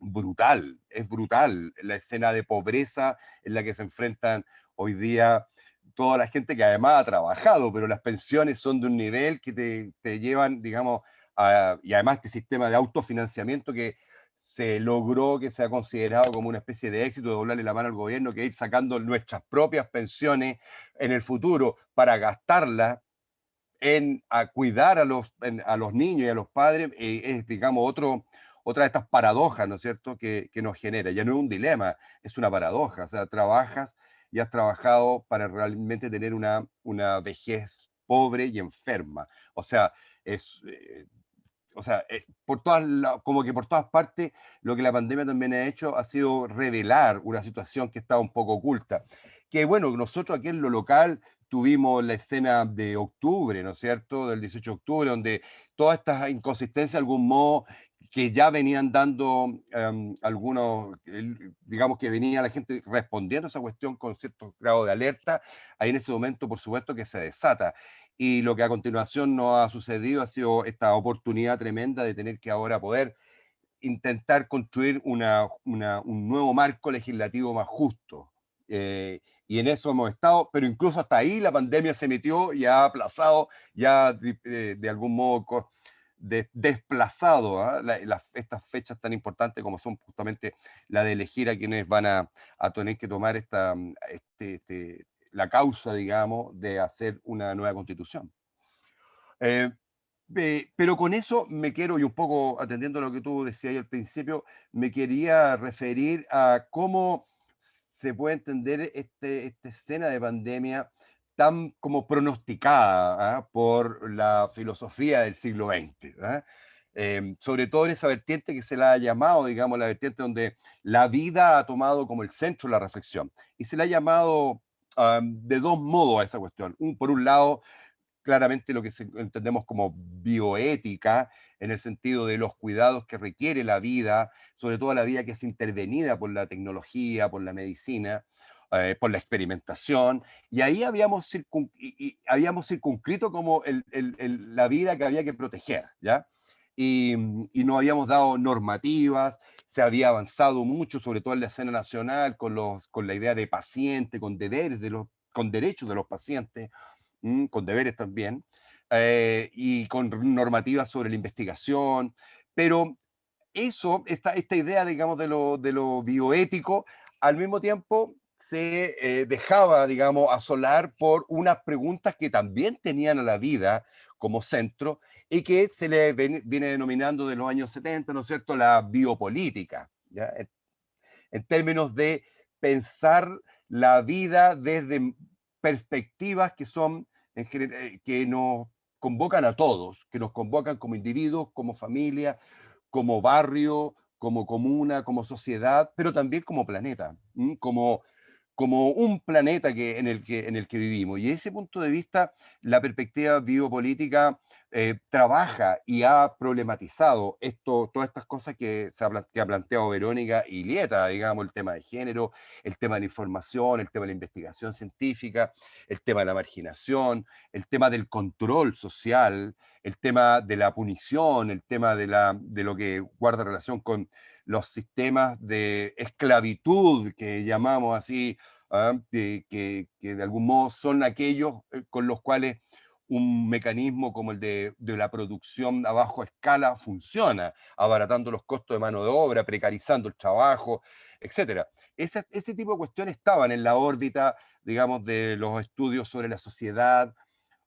brutal. Es brutal la escena de pobreza en la que se enfrentan hoy día toda la gente que además ha trabajado, pero las pensiones son de un nivel que te, te llevan, digamos, y además este sistema de autofinanciamiento que se logró, que se ha considerado como una especie de éxito de doblarle la mano al gobierno, que ir sacando nuestras propias pensiones en el futuro para gastarlas en a cuidar a los, a los niños y a los padres, eh, es, digamos, otro, otra de estas paradojas, ¿no es cierto?, que, que, nos genera. Ya no es un dilema, es una paradoja. O sea, trabajas y has trabajado para realmente tener una, una vejez pobre y enferma. O sea, es, eh, o sea, eh, por todas como que por todas partes, lo que la pandemia también ha hecho ha sido revelar una situación que estaba un poco oculta. Que bueno, nosotros aquí en lo local tuvimos la escena de octubre, ¿no es cierto?, del 18 de octubre, donde todas estas inconsistencias, de algún modo, que ya venían dando em, algunos, digamos que venía la gente respondiendo a esa cuestión con cierto grado de alerta, ahí en ese momento, por supuesto, que se desata y lo que a continuación nos ha sucedido ha sido esta oportunidad tremenda de tener que ahora poder intentar construir una, un nuevo marco legislativo más justo. Eh, y en eso hemos estado, pero incluso hasta ahí la pandemia se metió y ha aplazado, ya de, eh, algún modo desplazado ¿ah? estas fechas tan importantes como son justamente la de elegir a quienes van a, tener que tomar esta, este, este la causa, digamos, de hacer una nueva constitución. Eh, pero con eso me quiero, y un poco atendiendo a lo que tú decías al principio, me quería referir a cómo se puede entender este, esta escena de pandemia tan como pronosticada ¿ah? por la filosofía del siglo XX. ¿ah? Em, sobre todo en esa vertiente que se la ha llamado, digamos, la vertiente donde la vida ha tomado como el centro de la reflexión. Y se la ha llamado de dos modos a esa cuestión. Un, por un lado, claramente lo que entendemos como bioética, en el sentido de los cuidados que requiere la vida, sobre todo la vida que es intervenida por la tecnología, por la medicina, eh, por la experimentación, y ahí habíamos, habíamos circunscrito como la vida que había que proteger, ¿ya? Y, y no habíamos dado normativas, se había avanzado mucho, sobre todo en la escena nacional, con, los, con la idea de paciente, con deberes, de los, con derechos de los pacientes, con deberes también, eh, y con normativas sobre la investigación, pero eso, esta, esta idea, digamos, de lo, de lo bioético, al mismo tiempo se eh, dejaba, digamos, asolar por unas preguntas que también tenían a la vida como centro y que se le viene denominando de los años 70, ¿no es cierto?, la biopolítica, ¿ya? en términos de pensar la vida desde perspectivas que son eh, que nos convocan a todos, que nos convocan como individuos, como familia, como barrio, como comuna, como sociedad, pero también como planeta, como como un planeta que, en, el que, en el que vivimos. Y desde ese punto de vista, la perspectiva biopolítica eh, trabaja y ha problematizado esto, todas estas cosas que, se ha, planteado Verónica y Lieta, digamos, el tema de género, el tema de la información, el tema de la investigación científica, el tema de la marginación, el tema del control social, el tema de la punición, el tema de, la, de lo que guarda relación con los sistemas de esclavitud que llamamos así, ¿ah? que, de algún modo son aquellos eh, con los cuales un mecanismo como el de, la producción a bajo escala funciona, abaratando los costos de mano de obra, precarizando el trabajo, etc. Ese, ese tipo de cuestiones estaban en la órbita, digamos, de los estudios sobre la sociedad,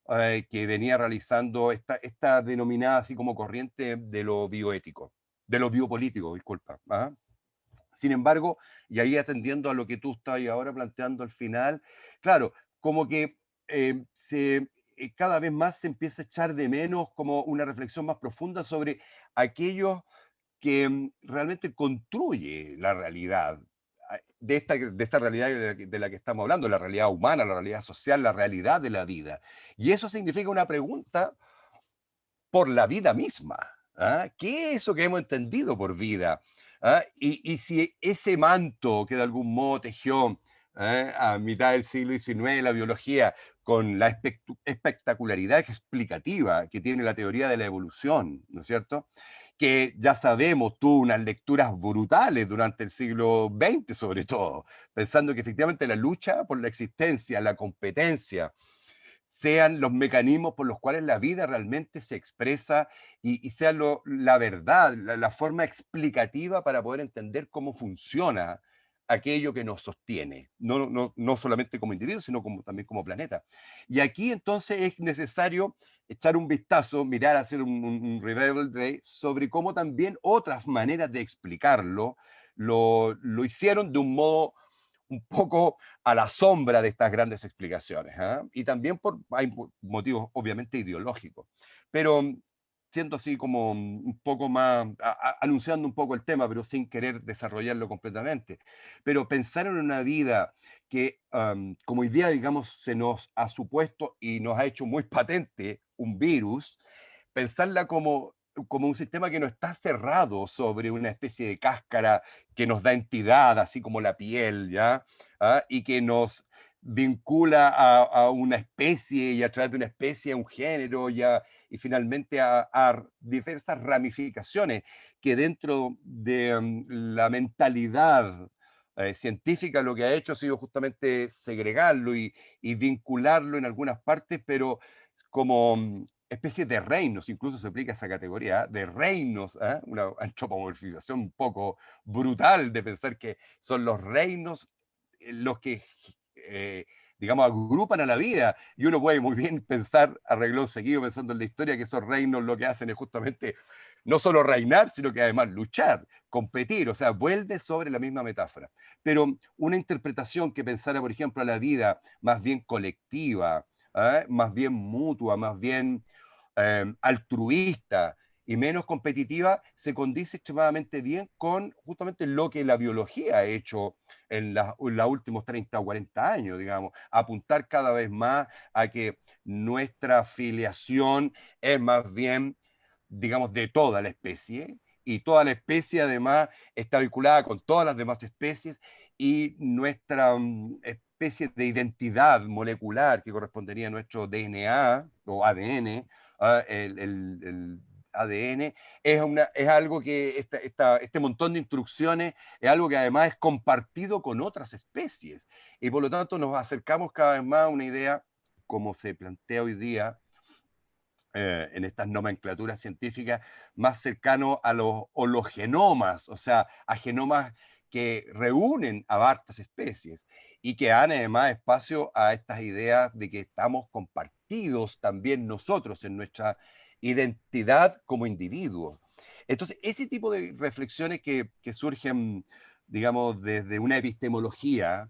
eh, que venía realizando esta, esta denominada así como corriente de lo bioético de lo biopolítico, disculpa. ¿ah? Sin embargo, y ahí atendiendo a lo que tú estás ahora planteando al final, claro, como que eh, se, eh, cada vez más se empieza a echar de menos como una reflexión más profunda sobre aquellos que mm, realmente construye la realidad, ah, de esta, de esta realidad de la, que, estamos hablando, la realidad humana, la realidad social, la realidad de la vida. Y eso significa una pregunta por la vida misma. ¿Ah? ¿Qué es eso que hemos entendido por vida? ¿Ah? Y, si ese manto que de algún modo tejió ¿eh? a mitad del siglo XIX la biología, con la espectacularidad explicativa que tiene la teoría de la evolución, ¿no es cierto? Que ya sabemos, tuvo unas lecturas brutales durante el siglo XX sobre todo, pensando que efectivamente la lucha por la existencia, la competencia, sean los mecanismos por los cuales la vida realmente se expresa y, sea la verdad, la, forma explicativa para poder entender cómo funciona aquello que nos sostiene, no, no, no solamente como individuo, sino como, también como planeta. Y aquí entonces es necesario echar un vistazo, mirar, hacer un, un, revival de, sobre cómo también otras maneras de explicarlo lo, lo hicieron de un modo un poco a la sombra de estas grandes explicaciones. ¿ah? Y también por, hay motivos obviamente ideológicos. Pero mm, siento así como mm, un poco más, anunciando un poco el tema, pero sin querer desarrollarlo completamente. Pero pensar en una vida que como idea, digamos, se nos ha supuesto y nos ha hecho muy patente un virus, pensarla como como un sistema que no está cerrado sobre una especie de cáscara que nos da entidad, así como la piel, ¿ya? ¿Ah? Y que nos vincula a, una especie y a través de una especie a un género ya, y finalmente a, diversas ramificaciones que dentro de mm, la mentalidad eh, científica lo que ha hecho ha sido justamente segregarlo y, y vincularlo en algunas partes, pero como mm, especie de reinos, incluso se aplica esa categoría, de reinos, ¿eh? una antropomorfización un poco brutal de pensar que son los reinos eh, los que, eh, digamos, agrupan a la vida. Y uno puede muy bien pensar, arregló seguido pensando en la historia, que esos reinos lo que hacen es justamente no solo reinar, sino que además luchar, competir, o sea, vuelve sobre la misma metáfora. Pero una interpretación que pensara, por ejemplo, a la vida más bien colectiva, ¿eh? más bien mutua, más bien eh, altruista, y menos competitiva, se condice extremadamente bien con justamente lo que la biología ha hecho en, los últimos 30 o 40 años, digamos, apuntar cada vez más a que nuestra filiación es más bien, digamos, de toda la especie, y toda la especie además está vinculada con todas las demás especies, y nuestra mm, especie de identidad molecular que correspondería a nuestro DNA o ADN, ah, el ADN, es, algo que este montón de instrucciones es algo que además es compartido con otras especies. Y por lo tanto nos acercamos cada vez más a una idea, como se plantea hoy día eh, en estas nomenclaturas científicas, más cercano a los hologenomas, o sea, a genomas que reúnen a varias especies y que dan además espacio a estas ideas de que estamos compartidos también nosotros en nuestra identidad como individuo. Entonces, ese tipo de reflexiones que, surgen, digamos, desde una epistemología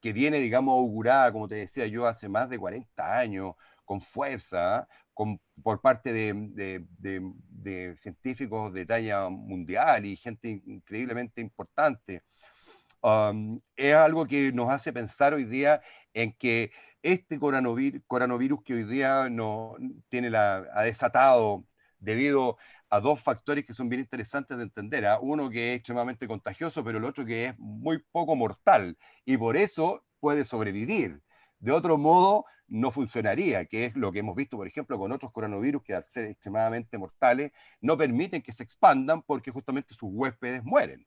que viene, digamos, augurada, como te decía yo, hace más de 40 años, con fuerza, con, por parte de, de, científicos de talla mundial y gente increíblemente importante, es algo que nos hace pensar hoy día en que este coronavirus, que hoy día no, tiene la, ha desatado debido a dos factores que son bien interesantes de entender. ¿ah? Uno que es extremadamente contagioso, pero el otro que es muy poco mortal y por eso puede sobrevivir. De otro modo, no funcionaría, que es lo que hemos visto, por ejemplo, con otros coronavirus que al ser extremadamente mortales no permiten que se expandan porque justamente sus huéspedes mueren.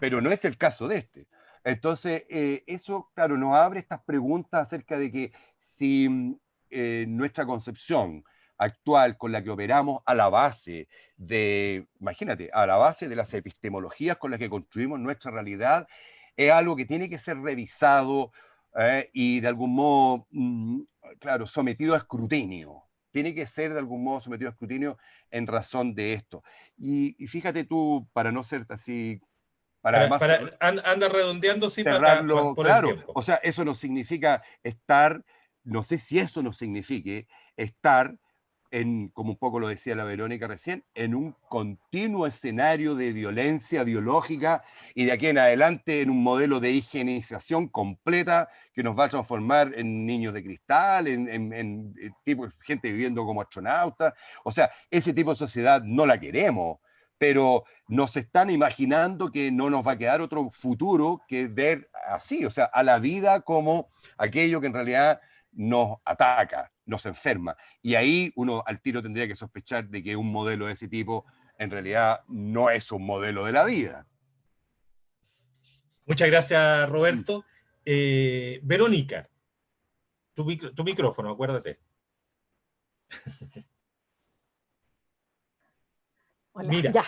Pero no es el caso de este. Entonces, eh, eso, claro, nos abre estas preguntas acerca de que si mm, eh, nuestra concepción actual con la que operamos a la base de, imagínate, a la base de las epistemologías con las que construimos nuestra realidad, es algo que tiene que ser revisado eh, y de algún modo, mm, claro, sometido a escrutinio. Tiene que ser de algún modo sometido a escrutinio en razón de esto. y fíjate tú, para no ser así para, anda redondeando sin cerrarlo, claro. O sea, eso no significa estar, no sé si eso nos signifique estar en, como un poco lo decía la Verónica recién, en un continuo escenario de violencia biológica y de aquí en adelante en un modelo de higienización completa que nos va a transformar en niños de cristal, en, en tipo, gente viviendo como astronautas. O sea, ese tipo de sociedad no la queremos pero nos están imaginando que no nos va a quedar otro futuro que ver así, o sea, a la vida como aquello que en realidad nos ataca, nos enferma. Y ahí uno al tiro tendría que sospechar de que un modelo de ese tipo en realidad no es un modelo de la vida. Muchas gracias, Roberto. Eh, Verónica, tu, tu micrófono, acuérdate. Mira,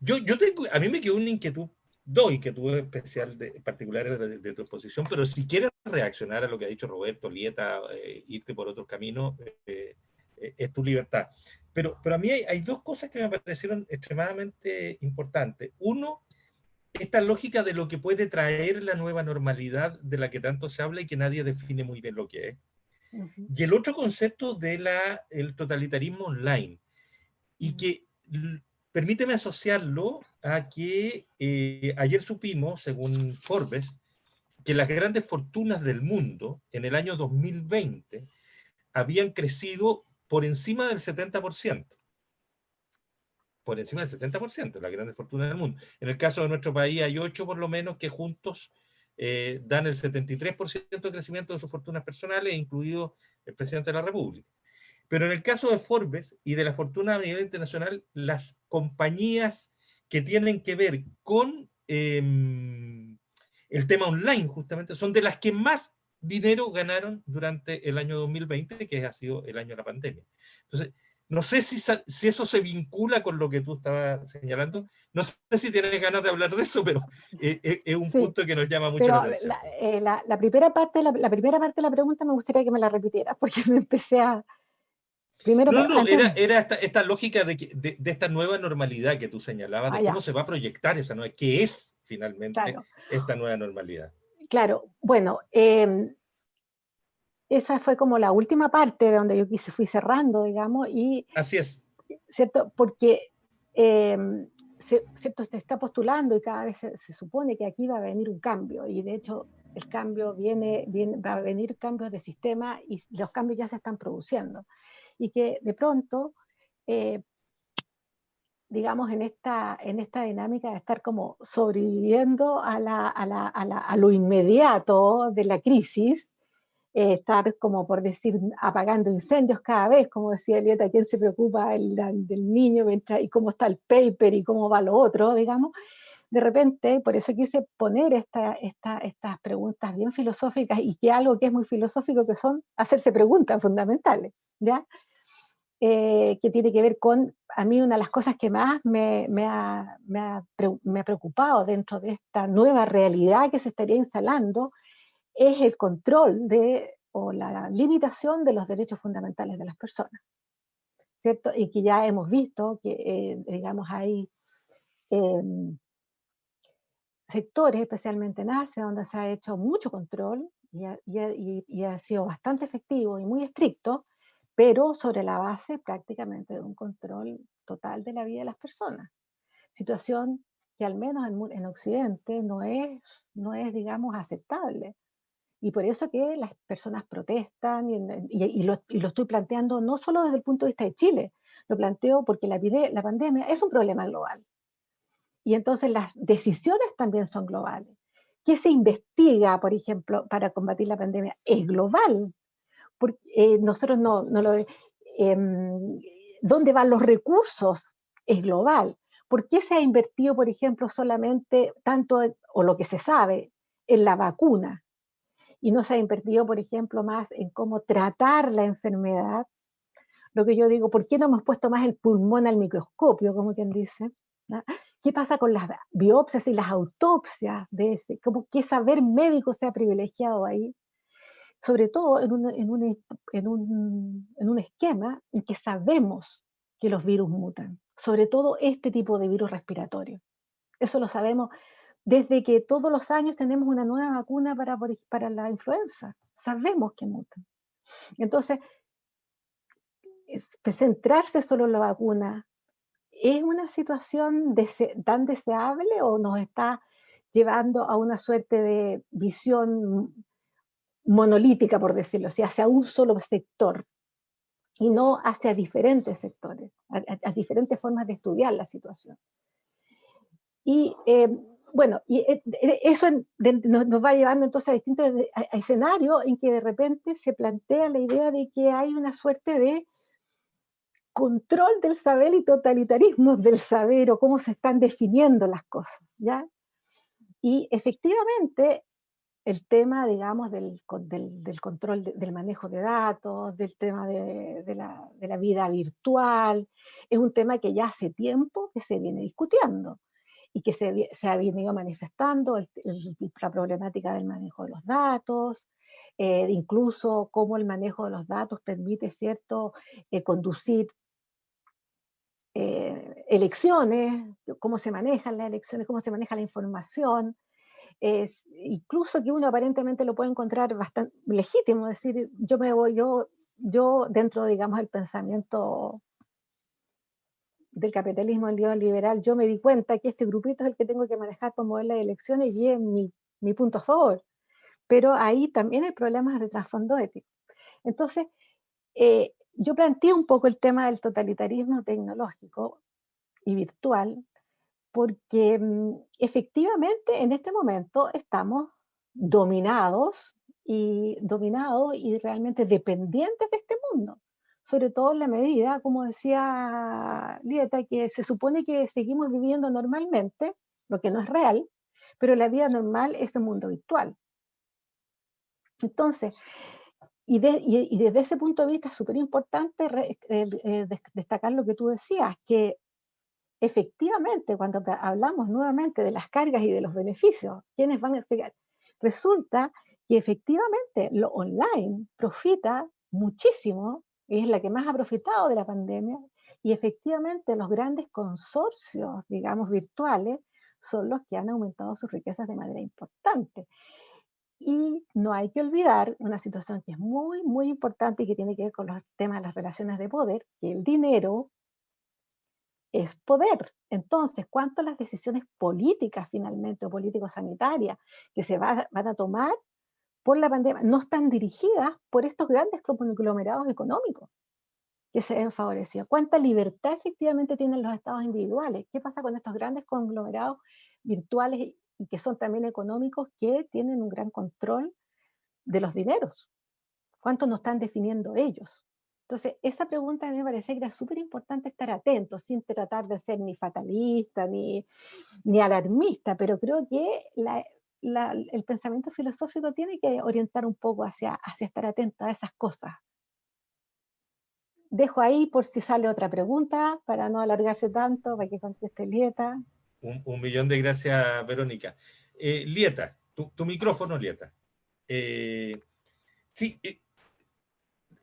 Yo, yo tengo, a mí me quedó una inquietud, dos inquietudes especiales, de, particulares de, tu exposición, pero si quieres reaccionar a lo que ha dicho Roberto, Lieta, eh, irte por otros caminos, eh, eh, es tu libertad. Pero, pero a mí hay, hay, dos cosas que me parecieron extremadamente importantes. Uno, esta lógica de lo que puede traer la nueva normalidad de la que tanto se habla y que nadie define muy bien lo que es. Y el otro concepto del el totalitarismo online, y que permíteme asociarlo a que eh, ayer supimos, según Forbes, que las grandes fortunas del mundo en el año 2020 habían crecido por encima del 70%. Por encima del 70%, las grandes fortunas del mundo. En el caso de nuestro país hay ocho por lo menos que juntos eh, dan el 73% de crecimiento de sus fortunas personales, incluido el presidente de la República. Pero en el caso de Forbes y de la fortuna a nivel internacional, las compañías que tienen que ver con em, el tema online, justamente, son de las que más dinero ganaron durante el año 2020, que ha sido el año de la pandemia. Entonces, No sé si, si, eso se vincula con lo que tú estabas señalando. No sé si tienes ganas de hablar de eso, pero eh, eh, es un punto que nos llama mucho la atención. Eh, la, la, primera parte, la, primera parte de la pregunta me gustaría que me la repitieras, porque me empecé a... Primero, no, no, era, era esta, esta, lógica de, de, de, esta nueva normalidad que tú señalabas, de ah, cómo se va a proyectar esa nueva, qué es finalmente esta nueva normalidad. Claro, bueno, eh, esa fue como la última parte de donde yo quise, fui cerrando, digamos, y... Así es. ¿Cierto? Porque se, ¿cierto? se está postulando y cada vez se, supone que aquí va a venir un cambio, y de hecho el cambio viene, viene, va a venir cambios de sistema y los cambios ya se están produciendo. Y que de pronto, eh, digamos, en esta, en esta dinámica de estar como sobreviviendo a, la, a, la, a, lo inmediato de la crisis, eh, estar, como por decir, apagando incendios cada vez, como decía Elieta, ¿quién se preocupa el, del niño y cómo está el paper y cómo va lo otro, digamos? De repente, por eso quise poner esta, estas preguntas bien filosóficas y que algo que es muy filosófico, que son hacerse preguntas fundamentales, ¿ya? Eh, que tiene que ver con, a mí una de las cosas que más me, me, ha, me, ha, me ha preocupado dentro de esta nueva realidad que se estaría instalando, es el control de, o la limitación de los derechos fundamentales de las personas. ¿Cierto? Y que ya hemos visto que, eh, digamos, hay em, sectores, especialmente en Asia, donde se ha hecho mucho control y ha, y ha, sido bastante efectivo y muy estricto, pero sobre la base prácticamente de un control total de la vida de las personas. Situación que al menos en, en Occidente no es, no es, digamos, aceptable. Y por eso que las personas protestan, y, lo, estoy planteando no solo desde el punto de vista de Chile, lo planteo porque la, la pandemia es un problema global. Y entonces las decisiones también son globales. ¿Qué se investiga, por ejemplo, para combatir la pandemia? Es global. Porque, eh, nosotros no, no lo... Eh, ¿Dónde van los recursos? Es global. ¿Por qué se ha invertido, por ejemplo, solamente tanto, o lo que se sabe, en la vacuna? y no se ha invertido, por ejemplo, más en cómo tratar la enfermedad, lo que yo digo, ¿por qué no hemos puesto más el pulmón al microscopio, como quien dice? ¿Qué pasa con las biopsias y las autopsias de ese? ¿Cómo qué saber médico se ha privilegiado ahí? Sobre todo en un, en un, en un, en un esquema en que sabemos que los virus mutan, sobre todo este tipo de virus respiratorio. Eso lo sabemos desde que todos los años tenemos una nueva vacuna para, para la influenza. Sabemos que mutan. Entonces, centrarse solo en la vacuna, ¿es una situación tan deseable o nos está llevando a una suerte de visión monolítica, por decirlo así, hacia un solo sector y no hacia diferentes sectores, a, diferentes formas de estudiar la situación? Y eh, bueno, y eh, eso nos va llevando entonces a distintos escenarios en que de repente se plantea la idea de que hay una suerte de control del saber y totalitarismo del saber o cómo se están definiendo las cosas, ¿ya? Y efectivamente el tema, digamos, del, control, del manejo de datos, del tema de, la, vida virtual, es un tema que ya hace tiempo que se viene discutiendo y que se, ha venido manifestando la problemática del manejo de los datos, eh, incluso cómo el manejo de los datos permite, ¿cierto?, eh, conducir eh, elecciones, cómo se manejan las elecciones, cómo se maneja la información, es, incluso que uno aparentemente lo puede encontrar bastante legítimo, es decir, yo me voy, yo, yo dentro, digamos, del pensamiento del capitalismo liberal, yo me di cuenta que este grupito es el que tengo que manejar para mover las elecciones y es mi, mi punto a favor. Pero ahí también hay problemas de trasfondo ético. Entonces, eh, yo planteé un poco el tema del totalitarismo tecnológico y virtual, porque mm, efectivamente en este momento estamos dominados y dominados y realmente dependientes de este mundo sobre todo en la medida, como decía Lieta, que se supone que seguimos viviendo normalmente, lo que no es real, pero la vida normal es el mundo virtual. Entonces, y, desde ese punto de vista es súper importante eh, destacar lo que tú decías, que efectivamente cuando hablamos nuevamente de las cargas y de los beneficios, ¿quiénes van a explicar? Resulta que efectivamente lo online profita muchísimo, es la que más ha profitado de la pandemia, y efectivamente los grandes consorcios, digamos, virtuales, son los que han aumentado sus riquezas de manera importante. Y no hay que olvidar una situación que es muy, muy importante y que tiene que ver con los temas de las relaciones de poder, que el dinero es poder. Entonces, ¿cuánto las decisiones políticas finalmente o político-sanitarias que se van a tomar por la pandemia no están dirigidas por estos grandes conglomerados económicos que se ven favorecidos? ¿Cuánta libertad efectivamente tienen los estados individuales? ¿Qué pasa con estos grandes conglomerados virtuales y que son también económicos que tienen un gran control de los dineros. ¿Cuánto nos están definiendo ellos? Entonces, esa pregunta a mí me parece que era súper importante estar atentos, sin tratar de ser ni fatalista ni, ni alarmista, pero creo que el pensamiento filosófico tiene que orientar un poco hacia, hacia estar atento a esas cosas. Dejo ahí por si sale otra pregunta, para no alargarse tanto, para que conteste Lieta. Un, millón de gracias, Verónica. Eh, Lieta, tu, micrófono, Lieta. Eh, sí, eh,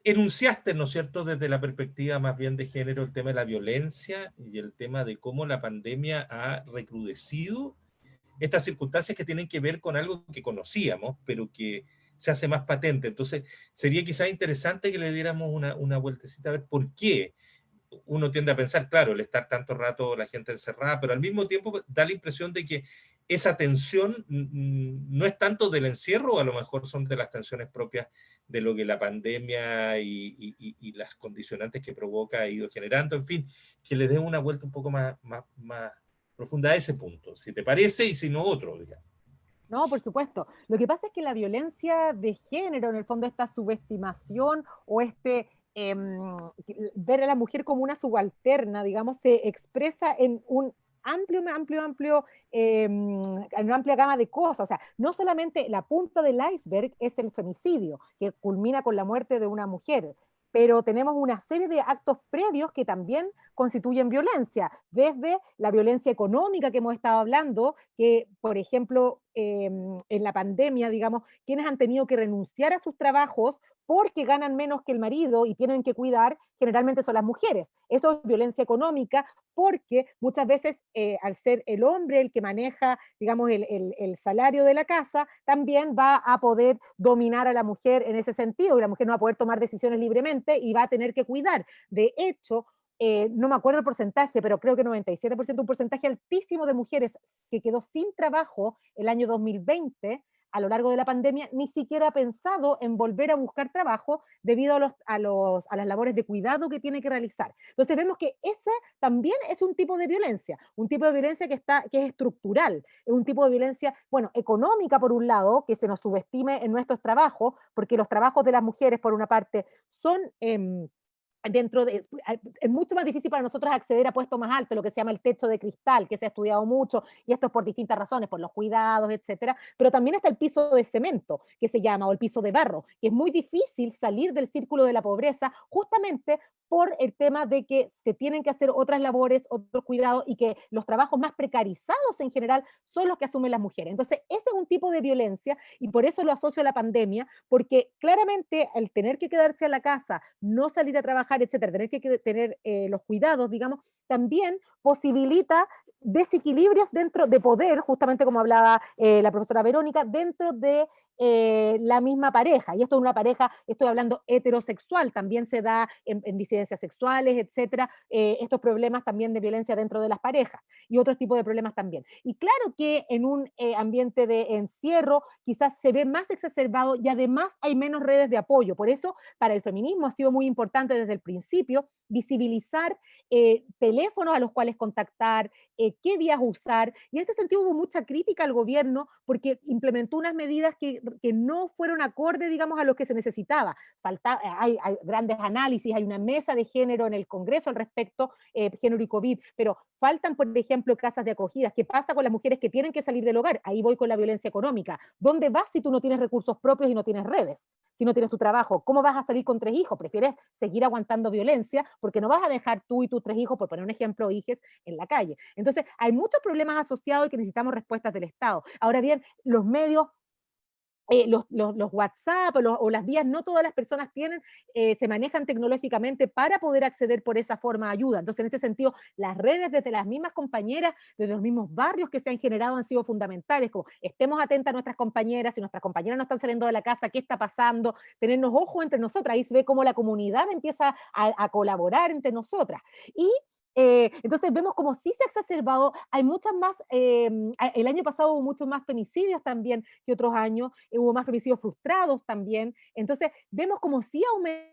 enunciaste, ¿no es cierto?, desde la perspectiva más bien de género, el tema de la violencia y el tema de cómo la pandemia ha recrudecido estas circunstancias que tienen que ver con algo que conocíamos, pero que se hace más patente. Entonces, sería quizás interesante que le diéramos una, una vueltecita a ver por qué uno tiende a pensar, claro, el estar tanto rato la gente encerrada, pero al mismo tiempo da la impresión de que esa tensión no es tanto del encierro, a lo mejor son de las tensiones propias de lo que la pandemia y, las condicionantes que provoca ha ido generando, en fin, que le dé una vuelta un poco más, más, más profunda a ese punto, si te parece y si no otro, digamos. No, por supuesto. Lo que pasa es que la violencia de género, en el fondo, esta subestimación o este Em, ver a la mujer como una subalterna, digamos, se expresa en un amplio, amplio, amplio, em, una amplia gama de cosas. O sea, no solamente la punta del iceberg es el femicidio, que culmina con la muerte de una mujer, pero tenemos una serie de actos previos que también constituyen violencia, desde la violencia económica que hemos estado hablando, que por ejemplo em, en la pandemia, digamos, quienes han tenido que renunciar a sus trabajos porque ganan menos que el marido y tienen que cuidar, generalmente son las mujeres. Eso es violencia económica porque muchas veces eh, al ser el hombre el que maneja, digamos, el, salario de la casa, también va a poder dominar a la mujer en ese sentido y la mujer no va a poder tomar decisiones libremente y va a tener que cuidar. De hecho, eh, no me acuerdo el porcentaje, pero creo que 97%, un porcentaje altísimo de mujeres que quedó sin trabajo el año 2020 a lo largo de la pandemia ni siquiera ha pensado en volver a buscar trabajo debido a, los, a, los, a las labores de cuidado que tiene que realizar. Entonces vemos que esa también es un tipo de violencia, un tipo de violencia que, está, que es estructural, es un tipo de violencia, bueno, económica por un lado, que se nos subestime en nuestros trabajos, porque los trabajos de las mujeres, por una parte, son... Eh, dentro de, es mucho más difícil para nosotros acceder a puestos más altos, lo que se llama el techo de cristal, que se ha estudiado mucho, y esto es por distintas razones, por los cuidados, etcétera, pero también está el piso de cemento, que se llama, o el piso de barro, que es muy difícil salir del círculo de la pobreza justamente por el tema de que se tienen que hacer otras labores, otros cuidados, y que los trabajos más precarizados en general son los que asumen las mujeres. Entonces, ese es un tipo de violencia, y por eso lo asocio a la pandemia, porque claramente el tener que quedarse a la casa, no salir a trabajar, etcétera, tener que tener eh, los cuidados, digamos, también posibilita desequilibrios dentro de poder, justamente como hablaba eh, la profesora Verónica, dentro de eh, la misma pareja. Y esto es una pareja, estoy hablando heterosexual, también se da en, disidencias sexuales, etcétera, eh, estos problemas también de violencia dentro de las parejas y otros tipos de problemas también. Y claro que en un ambiente de encierro quizás se ve más exacerbado y además hay menos redes de apoyo. Por eso, para el feminismo ha sido muy importante desde el principio visibilizar teléfonos a los cuales contactar, qué vías usar. Y en este sentido hubo mucha crítica al gobierno porque implementó unas medidas que, que no fueron acorde, digamos, a lo que se necesitaba. Falta, hay, hay, grandes análisis, hay una mesa de género en el Congreso al respecto, eh, género y COVID, pero faltan, por ejemplo, casas de acogidas. ¿Qué pasa con las mujeres que tienen que salir del hogar? Ahí voy con la violencia económica. ¿Dónde vas si tú no tienes recursos propios y no tienes redes? Si no tienes tu trabajo, ¿cómo vas a salir con tres hijos? Prefieres seguir aguantando violencia porque no vas a dejar tú y tus tres hijos, por poner un ejemplo, hijes, en la calle. Entonces, hay muchos problemas asociados y que necesitamos respuestas del Estado. Ahora bien, los medios eh, los, WhatsApp o, las vías, no todas las personas tienen, eh, se manejan tecnológicamente para poder acceder por esa forma de ayuda. Entonces, en este sentido, las redes desde las mismas compañeras, desde los mismos barrios que se han generado han sido fundamentales, como estemos atentas a nuestras compañeras, si nuestras compañeras no están saliendo de la casa, qué está pasando, tenernos ojo entre nosotras, ahí se ve cómo la comunidad empieza a, a colaborar entre nosotras. Y eh, entonces vemos como sí se ha exacerbado, hay muchas más, em, el año pasado hubo muchos más femicidios también que otros años, hubo más femicidios frustrados también, entonces vemos como sí aumenta eh,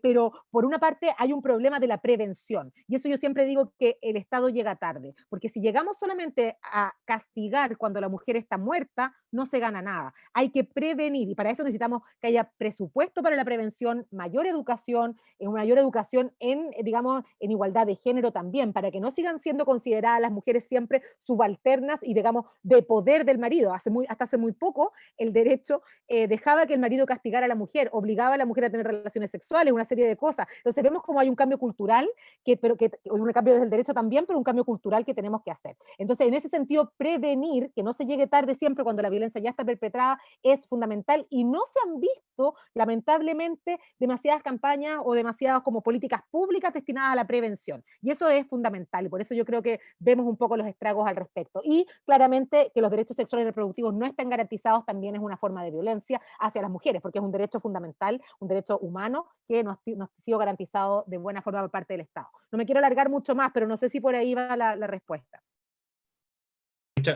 pero por una parte hay un problema de la prevención. Y eso yo siempre digo que el Estado llega tarde, porque si llegamos solamente a castigar cuando la mujer está muerta, no se gana nada. Hay que prevenir y para eso necesitamos que haya presupuesto para la prevención, mayor educación, eh, mayor educación en, eh, digamos, en igualdad de género también, para que no sigan siendo consideradas las mujeres siempre subalternas y, digamos, de poder del marido. Hace muy, hasta hace muy poco el derecho dejaba que el marido castigara a la mujer, obligaba a la mujer a tener relaciones sexuales una serie de cosas. Entonces vemos como hay un cambio cultural, que, pero que un cambio desde el derecho también, pero un cambio cultural que tenemos que hacer. Entonces, en ese sentido, prevenir, que no se llegue tarde siempre cuando la violencia ya está perpetrada, es fundamental y no se han visto, lamentablemente, demasiadas campañas o demasiadas como políticas públicas destinadas a la prevención. Y eso es fundamental y por eso yo creo que vemos un poco los estragos al respecto. Y claramente que los derechos sexuales y reproductivos no estén garantizados también es una forma de violencia hacia las mujeres, porque es un derecho fundamental, un derecho humano que ha sido garantizado de buena forma por parte del Estado. No me quiero alargar mucho más, pero no sé si por ahí va la, respuesta.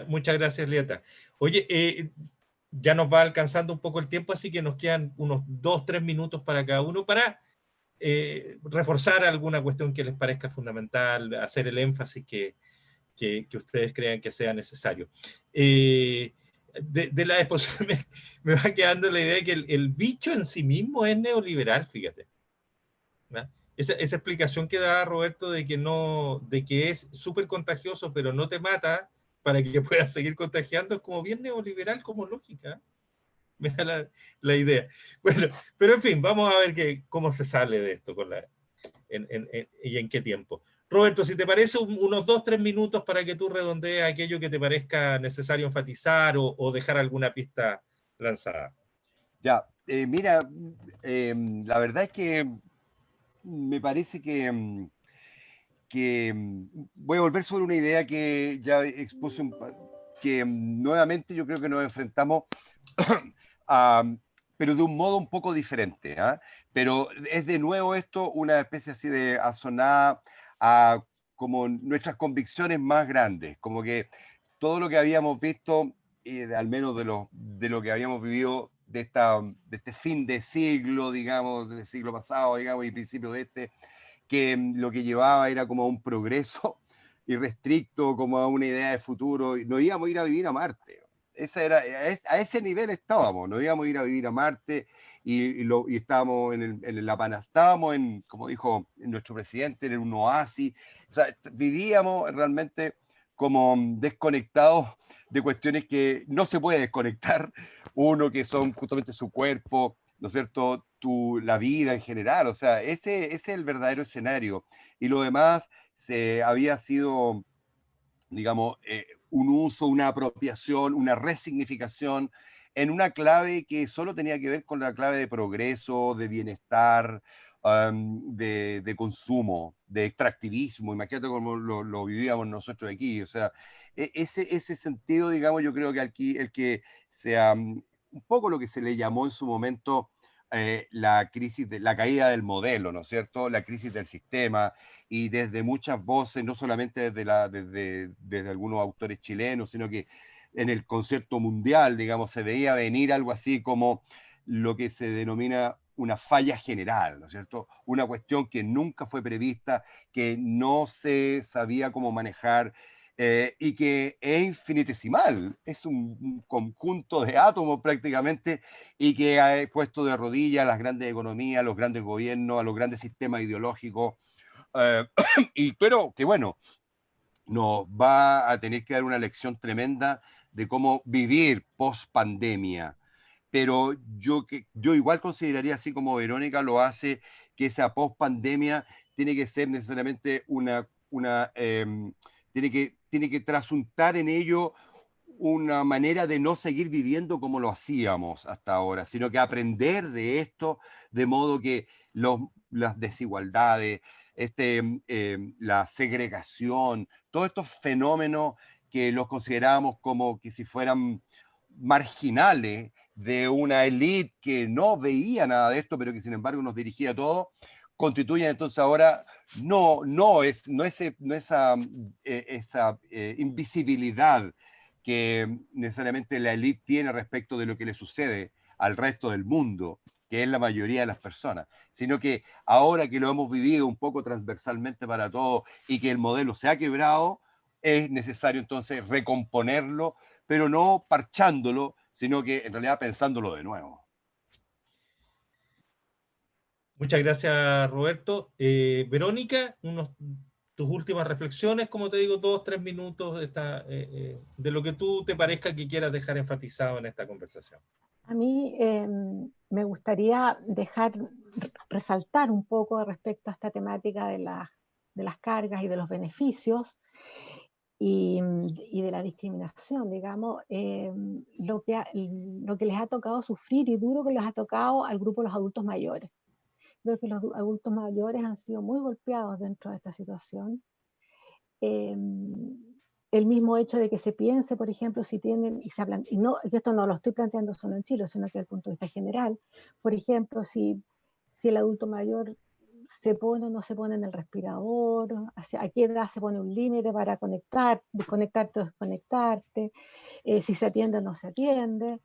muchas gracias, Lieta. Oye, eh, ya nos va alcanzando un poco el tiempo, así que nos quedan unos dos, tres minutos para cada uno para eh, reforzar alguna cuestión que les parezca fundamental, hacer el énfasis que, que, ustedes crean que sea necesario. Eh, de, la exposición me, va quedando la idea de que el, bicho en sí mismo es neoliberal, fíjate. Esa, esa, explicación que da Roberto de que, no, de que es súper contagioso, pero no te mata para que puedas seguir contagiando, es como bien neoliberal como lógica. Me da la, la, idea. Bueno, pero en fin, vamos a ver que, cómo se sale de esto con la, y en qué tiempo. Roberto, si te parece, unos dos, tres minutos para que tú redondees aquello que te parezca necesario enfatizar o, dejar alguna pista lanzada. Ya, eh, mira, em, la verdad es que me parece que, em, que em, voy a volver sobre una idea que ya expuse, que nuevamente yo creo que nos enfrentamos pero de un modo un poco diferente. ¿ah? Pero es de nuevo esto una especie así de asonada a como nuestras convicciones más grandes, como que todo lo que habíamos visto, eh, al menos de lo, de lo que habíamos vivido de, esta, de este fin de siglo, digamos, del siglo pasado, digamos, y principio de este, que mm, lo que llevaba era como un progreso irrestricto, como a una idea de futuro, no íbamos a ir a vivir a Marte. Esa era, a ese nivel estábamos, no íbamos a ir a vivir a Marte y, lo, y estábamos en, el, en La Pana, estábamos en, como dijo nuestro presidente, en un oasis, o sea, vivíamos realmente como desconectados de cuestiones que no se puede desconectar, uno que son justamente su cuerpo, ¿no es cierto?, tu, la vida en general, o sea, ese, ese es el verdadero escenario, y lo demás se había sido, digamos, eh, un uso, una apropiación, una resignificación en una clave que solo tenía que ver con la clave de progreso, de bienestar, de, consumo, de extractivismo. Imagínate cómo lo, vivíamos nosotros aquí. O sea, e, ese, ese sentido, digamos, yo creo que aquí el que sea un poco lo que se le llamó en su momento eh, la crisis, de, la caída del modelo, ¿no es cierto? La crisis del sistema y desde muchas voces, no solamente desde, la, desde, desde algunos autores chilenos, sino que en el concepto mundial, digamos, se veía venir algo así como lo que se denomina una falla general, ¿no es cierto? Una cuestión que nunca fue prevista, que no se sabía cómo manejar eh, y que es infinitesimal, es un, conjunto de átomos prácticamente y que ha puesto de rodillas a las grandes economías, a los grandes gobiernos, a los grandes sistemas ideológicos eh, y, pero que bueno, nos va a tener que dar una lección tremenda de cómo vivir post pandemia. Pero yo, yo igual consideraría, así como Verónica lo hace, que esa post pandemia tiene que ser necesariamente una, una em, tiene, que, tiene que trasuntar en ello una manera de no seguir viviendo como lo hacíamos hasta ahora, sino que aprender de esto, de modo que los, las desigualdades, este, em, la segregación, todos estos fenómenos que los considerábamos como que si fueran marginales de una élite que no veía nada de esto, pero que sin embargo nos dirigía todo, constituyen entonces ahora no, no, es, no, ese, no esa, eh, esa eh, invisibilidad que necesariamente la élite tiene respecto de lo que le sucede al resto del mundo, que es la mayoría de las personas, sino que ahora que lo hemos vivido un poco transversalmente para todos y que el modelo se ha quebrado, es necesario entonces recomponerlo, pero no parchándolo, sino que en realidad pensándolo de nuevo. Muchas gracias, Roberto. Eh, Verónica, unos, tus últimas reflexiones, como te digo, dos, tres minutos eh, eh, de lo que tú te parezca que quieras dejar enfatizado en esta conversación. A mí em, me gustaría dejar, resaltar un poco respecto a esta temática de, de las cargas y de los beneficios y, y de la discriminación, digamos, em, lo, que, lo que les ha tocado sufrir y duro que les ha tocado al grupo de los adultos mayores. Creo que los adultos mayores han sido muy golpeados dentro de esta situación. Em, el mismo hecho de que se piense, por ejemplo, si tienen, y, se hablan, y no, esto no lo estoy planteando solo en Chile, sino que desde el punto de vista general, por ejemplo, si, si el adulto mayor se pone o no se pone en el respirador, a qué edad se pone un límite para conectar, desconectarte o desconectarte, eh, si se atiende o no se atiende.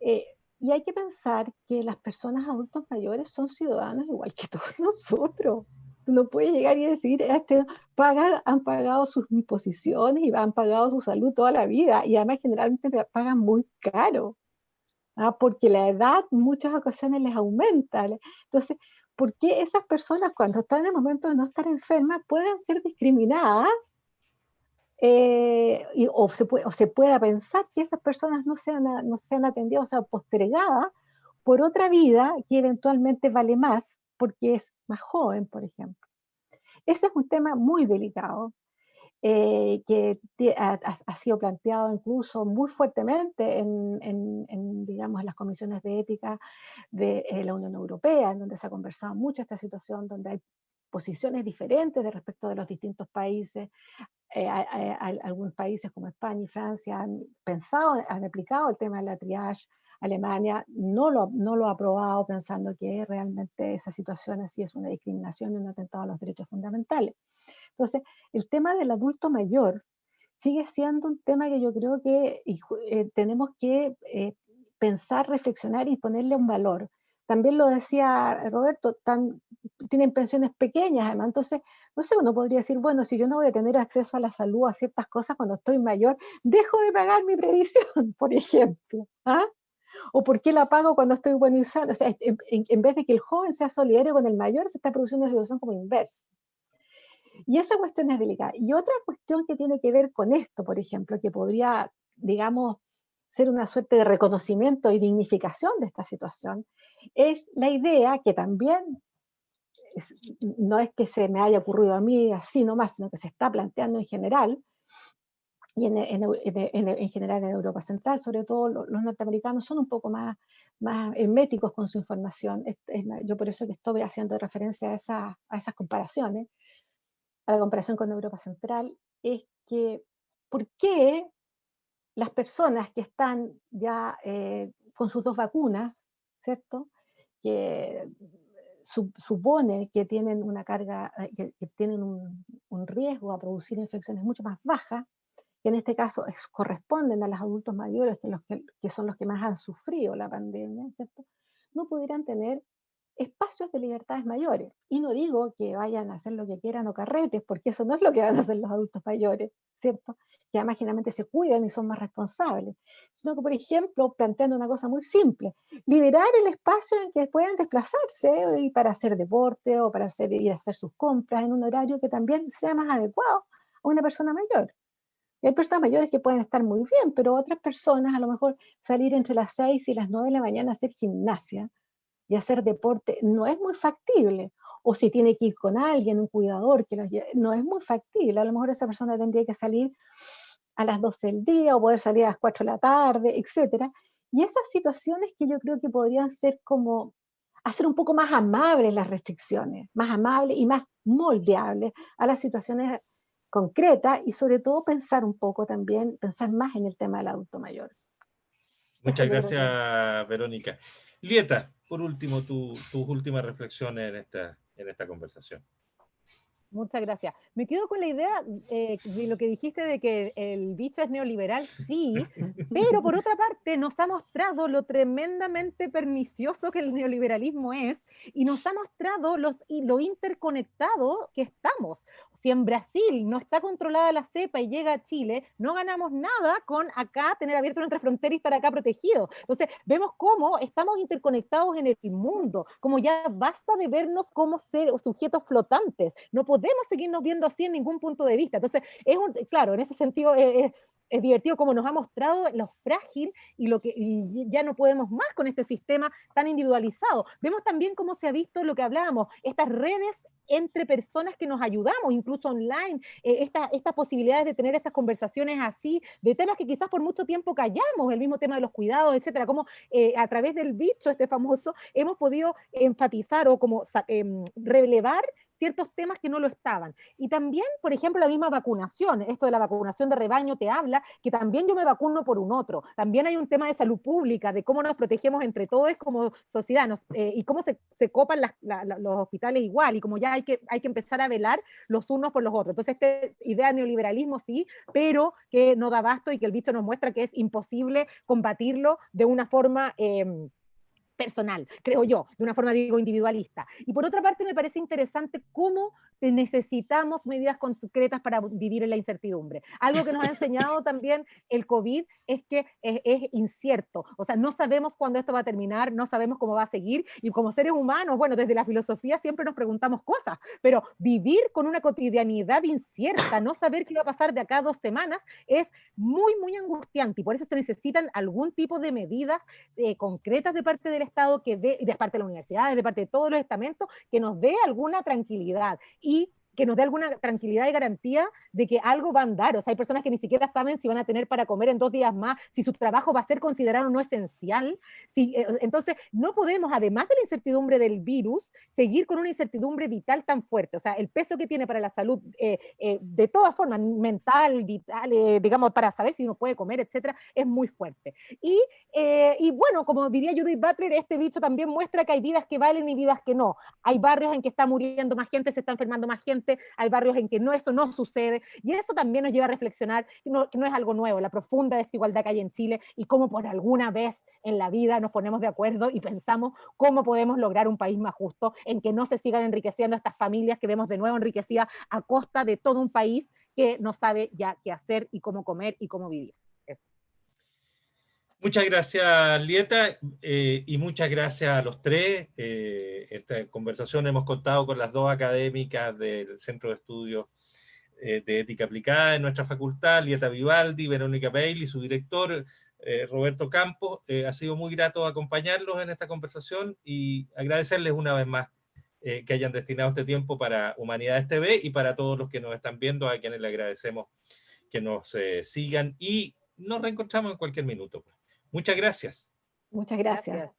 Eh, y hay que pensar que las personas adultos mayores son ciudadanos igual que todos nosotros no puede llegar y decir, este, pagan, han pagado sus imposiciones y han pagado su salud toda la vida y además generalmente pagan muy caro, ¿ah? porque la edad muchas ocasiones les aumenta. Entonces, ¿por qué esas personas cuando están en el momento de no estar enfermas pueden ser discriminadas? Eh, o, se puede, pueda pensar que esas personas no sean, no sean atendidas, o sea, postergadas por otra vida que eventualmente vale más porque es más joven, por ejemplo. Ese es un tema muy delicado, eh, que ha, sido planteado incluso muy fuertemente en, digamos, en las comisiones de ética de eh, la Unión Europea, en donde se ha conversado mucho esta situación, donde hay posiciones diferentes de respecto de los distintos países. Eh, algunos países como España y Francia han pensado, han aplicado el tema de la triage Alemania no lo, no lo ha aprobado pensando que realmente esa situación así es una discriminación y un atentado a los derechos fundamentales. Entonces, el tema del adulto mayor sigue siendo un tema que yo creo que eh, tenemos que eh, pensar, reflexionar y ponerle un valor. También lo decía Roberto, tan, tienen pensiones pequeñas, además, entonces, no sé, uno podría decir, bueno, si yo no voy a tener acceso a la salud, a ciertas cosas cuando estoy mayor, dejo de pagar mi previsión, por ejemplo. ¿ah? ¿O por qué la pago cuando estoy sano? O sea, en, vez de que el joven sea solidario con el mayor, se está produciendo una situación como inversa. Y esa cuestión es delicada. Y otra cuestión que tiene que ver con esto, por ejemplo, que podría, digamos, ser una suerte de reconocimiento y dignificación de esta situación, es la idea que también no es que se me haya ocurrido a mí así nomás, sino que se está planteando en general, y en, general en Europa Central, sobre todo los, norteamericanos son un poco más, más herméticos con su información. yo por eso que estoy haciendo referencia a, a esas comparaciones, a la comparación con Europa Central, es que ¿por qué las personas que están ya eh, con sus dos vacunas, ¿cierto? Que supone que tienen una carga, eh, que, tienen un, un, riesgo a producir infecciones mucho más bajas, que en este caso corresponden a los adultos mayores, que, los que, son los que más han sufrido la pandemia, ¿cierto? no pudieran tener espacios de libertades mayores. Y no digo que vayan a hacer lo que quieran o carretes, porque eso no es lo que van a hacer los adultos mayores, ¿cierto? Que además generalmente se cuidan y son más responsables. Sino que, por ejemplo, planteando una cosa muy simple, liberar el espacio en que puedan desplazarse ¿eh? y para hacer deporte o para hacer, ir a hacer sus compras en un horario que también sea más adecuado a una persona mayor. Y hay personas mayores que pueden estar muy bien, pero otras personas a lo mejor salir entre las 6 y las 9 de la mañana a hacer gimnasia y hacer deporte no es muy factible. O si tiene que ir con alguien, un cuidador, que no es muy factible. A lo mejor esa persona tendría que salir a las 12 del día o poder salir a las 4 de la tarde, etc. Y esas situaciones que yo creo que podrían ser como hacer un poco más amables las restricciones, más amables y más moldeables a las situaciones concretas y sobre todo pensar un poco también, pensar más en el tema del adulto mayor. Muchas gracias, Verónica. Lieta, por último, tus últimas reflexiones en esta, en esta conversación. Muchas gracias. Me quedo con la idea eh, de lo que dijiste de que el bicho es neoliberal, sí, pero por otra parte nos ha mostrado lo tremendamente pernicioso que el neoliberalismo es y nos ha mostrado los, lo interconectado que estamos si en Brasil no está controlada la cepa y llega a Chile, no ganamos nada con acá tener abierto nuestra frontera y estar acá protegidos. Entonces, vemos cómo estamos interconectados en el mundo, como ya basta de vernos como ser, sujetos flotantes. No podemos seguirnos viendo así en ningún punto de vista. Entonces, es un, claro, en ese sentido es, es divertido como nos ha mostrado lo frágil y lo que ya no podemos más con este sistema tan individualizado. Vemos también cómo se ha visto lo que hablábamos, estas redes entre personas que nos ayudamos, incluso online, eh, estas posibilidades de tener estas conversaciones así, de temas que quizás por mucho tiempo callamos, el mismo tema de los cuidados, etcétera, como eh, a través del bicho este famoso hemos podido enfatizar o como em, relevar ciertos temas que no lo estaban. Y también, por ejemplo, la misma vacunación, esto de la vacunación de rebaño te habla que también yo me vacuno por un otro. También hay un tema de salud pública, de cómo nos protegemos entre todos como sociedad eh, y cómo se, copan los hospitales igual y como ya hay que, hay que empezar a velar los unos por los otros. Entonces, esta idea de neoliberalismo sí, pero que no da basto y que el bicho nos muestra que es imposible combatirlo de una forma... Em, personal, creo yo, de una forma, digo, individualista. Y por otra parte, me parece interesante cómo necesitamos medidas concretas para vivir en la incertidumbre. Algo que nos ha enseñado también el COVID es que es, incierto, o sea, no sabemos cuándo esto va a terminar, no sabemos cómo va a seguir, y como seres humanos, bueno, desde la filosofía siempre nos preguntamos cosas, pero vivir con una cotidianidad incierta, no saber qué va a pasar de acá a dos semanas, es muy, muy angustiante, y por eso se necesitan algún tipo de medidas eh, concretas de parte del Estado, que de, de parte de la universidad, de parte de todos los estamentos, que nos dé alguna tranquilidad y que nos dé alguna tranquilidad y garantía de que algo va a andar. O sea, hay personas que ni siquiera saben si van a tener para comer en dos días más, si su trabajo va a ser considerado no esencial. Si, eh, entonces, no podemos, además de la incertidumbre del virus, seguir con una incertidumbre vital tan fuerte. O sea, el peso que tiene para la salud, eh, eh, de todas formas, mental, vital, digamos, para saber si uno puede comer, etcétera, es muy fuerte. Y, y bueno, como diría Judith Butler, este bicho también muestra que hay vidas que valen y vidas que no. Hay barrios en que está muriendo más gente, se está enfermando más gente hay barrios en que no, eso no sucede, y eso también nos lleva a reflexionar que no, es algo nuevo, la profunda desigualdad que hay en Chile y cómo por alguna vez en la vida nos ponemos de acuerdo y pensamos cómo podemos lograr un país más justo, en que no se sigan enriqueciendo estas familias que vemos de nuevo enriquecidas a costa de todo un país que no sabe ya qué hacer y cómo comer y cómo vivir. Muchas gracias, Lieta, eh, y muchas gracias a los tres. Eh, esta conversación hemos contado con las dos académicas del Centro de Estudios eh, de Ética Aplicada en nuestra facultad, Lieta Vivaldi, Verónica Bailey, su director, Roberto Campos. ha sido muy grato acompañarlos en esta conversación y agradecerles una vez más que hayan destinado este tiempo para Humanidades TV y para todos los que nos están viendo, a quienes le agradecemos que nos sigan y nos reencontramos en cualquier minuto. Muchas gracias. Muchas gracias.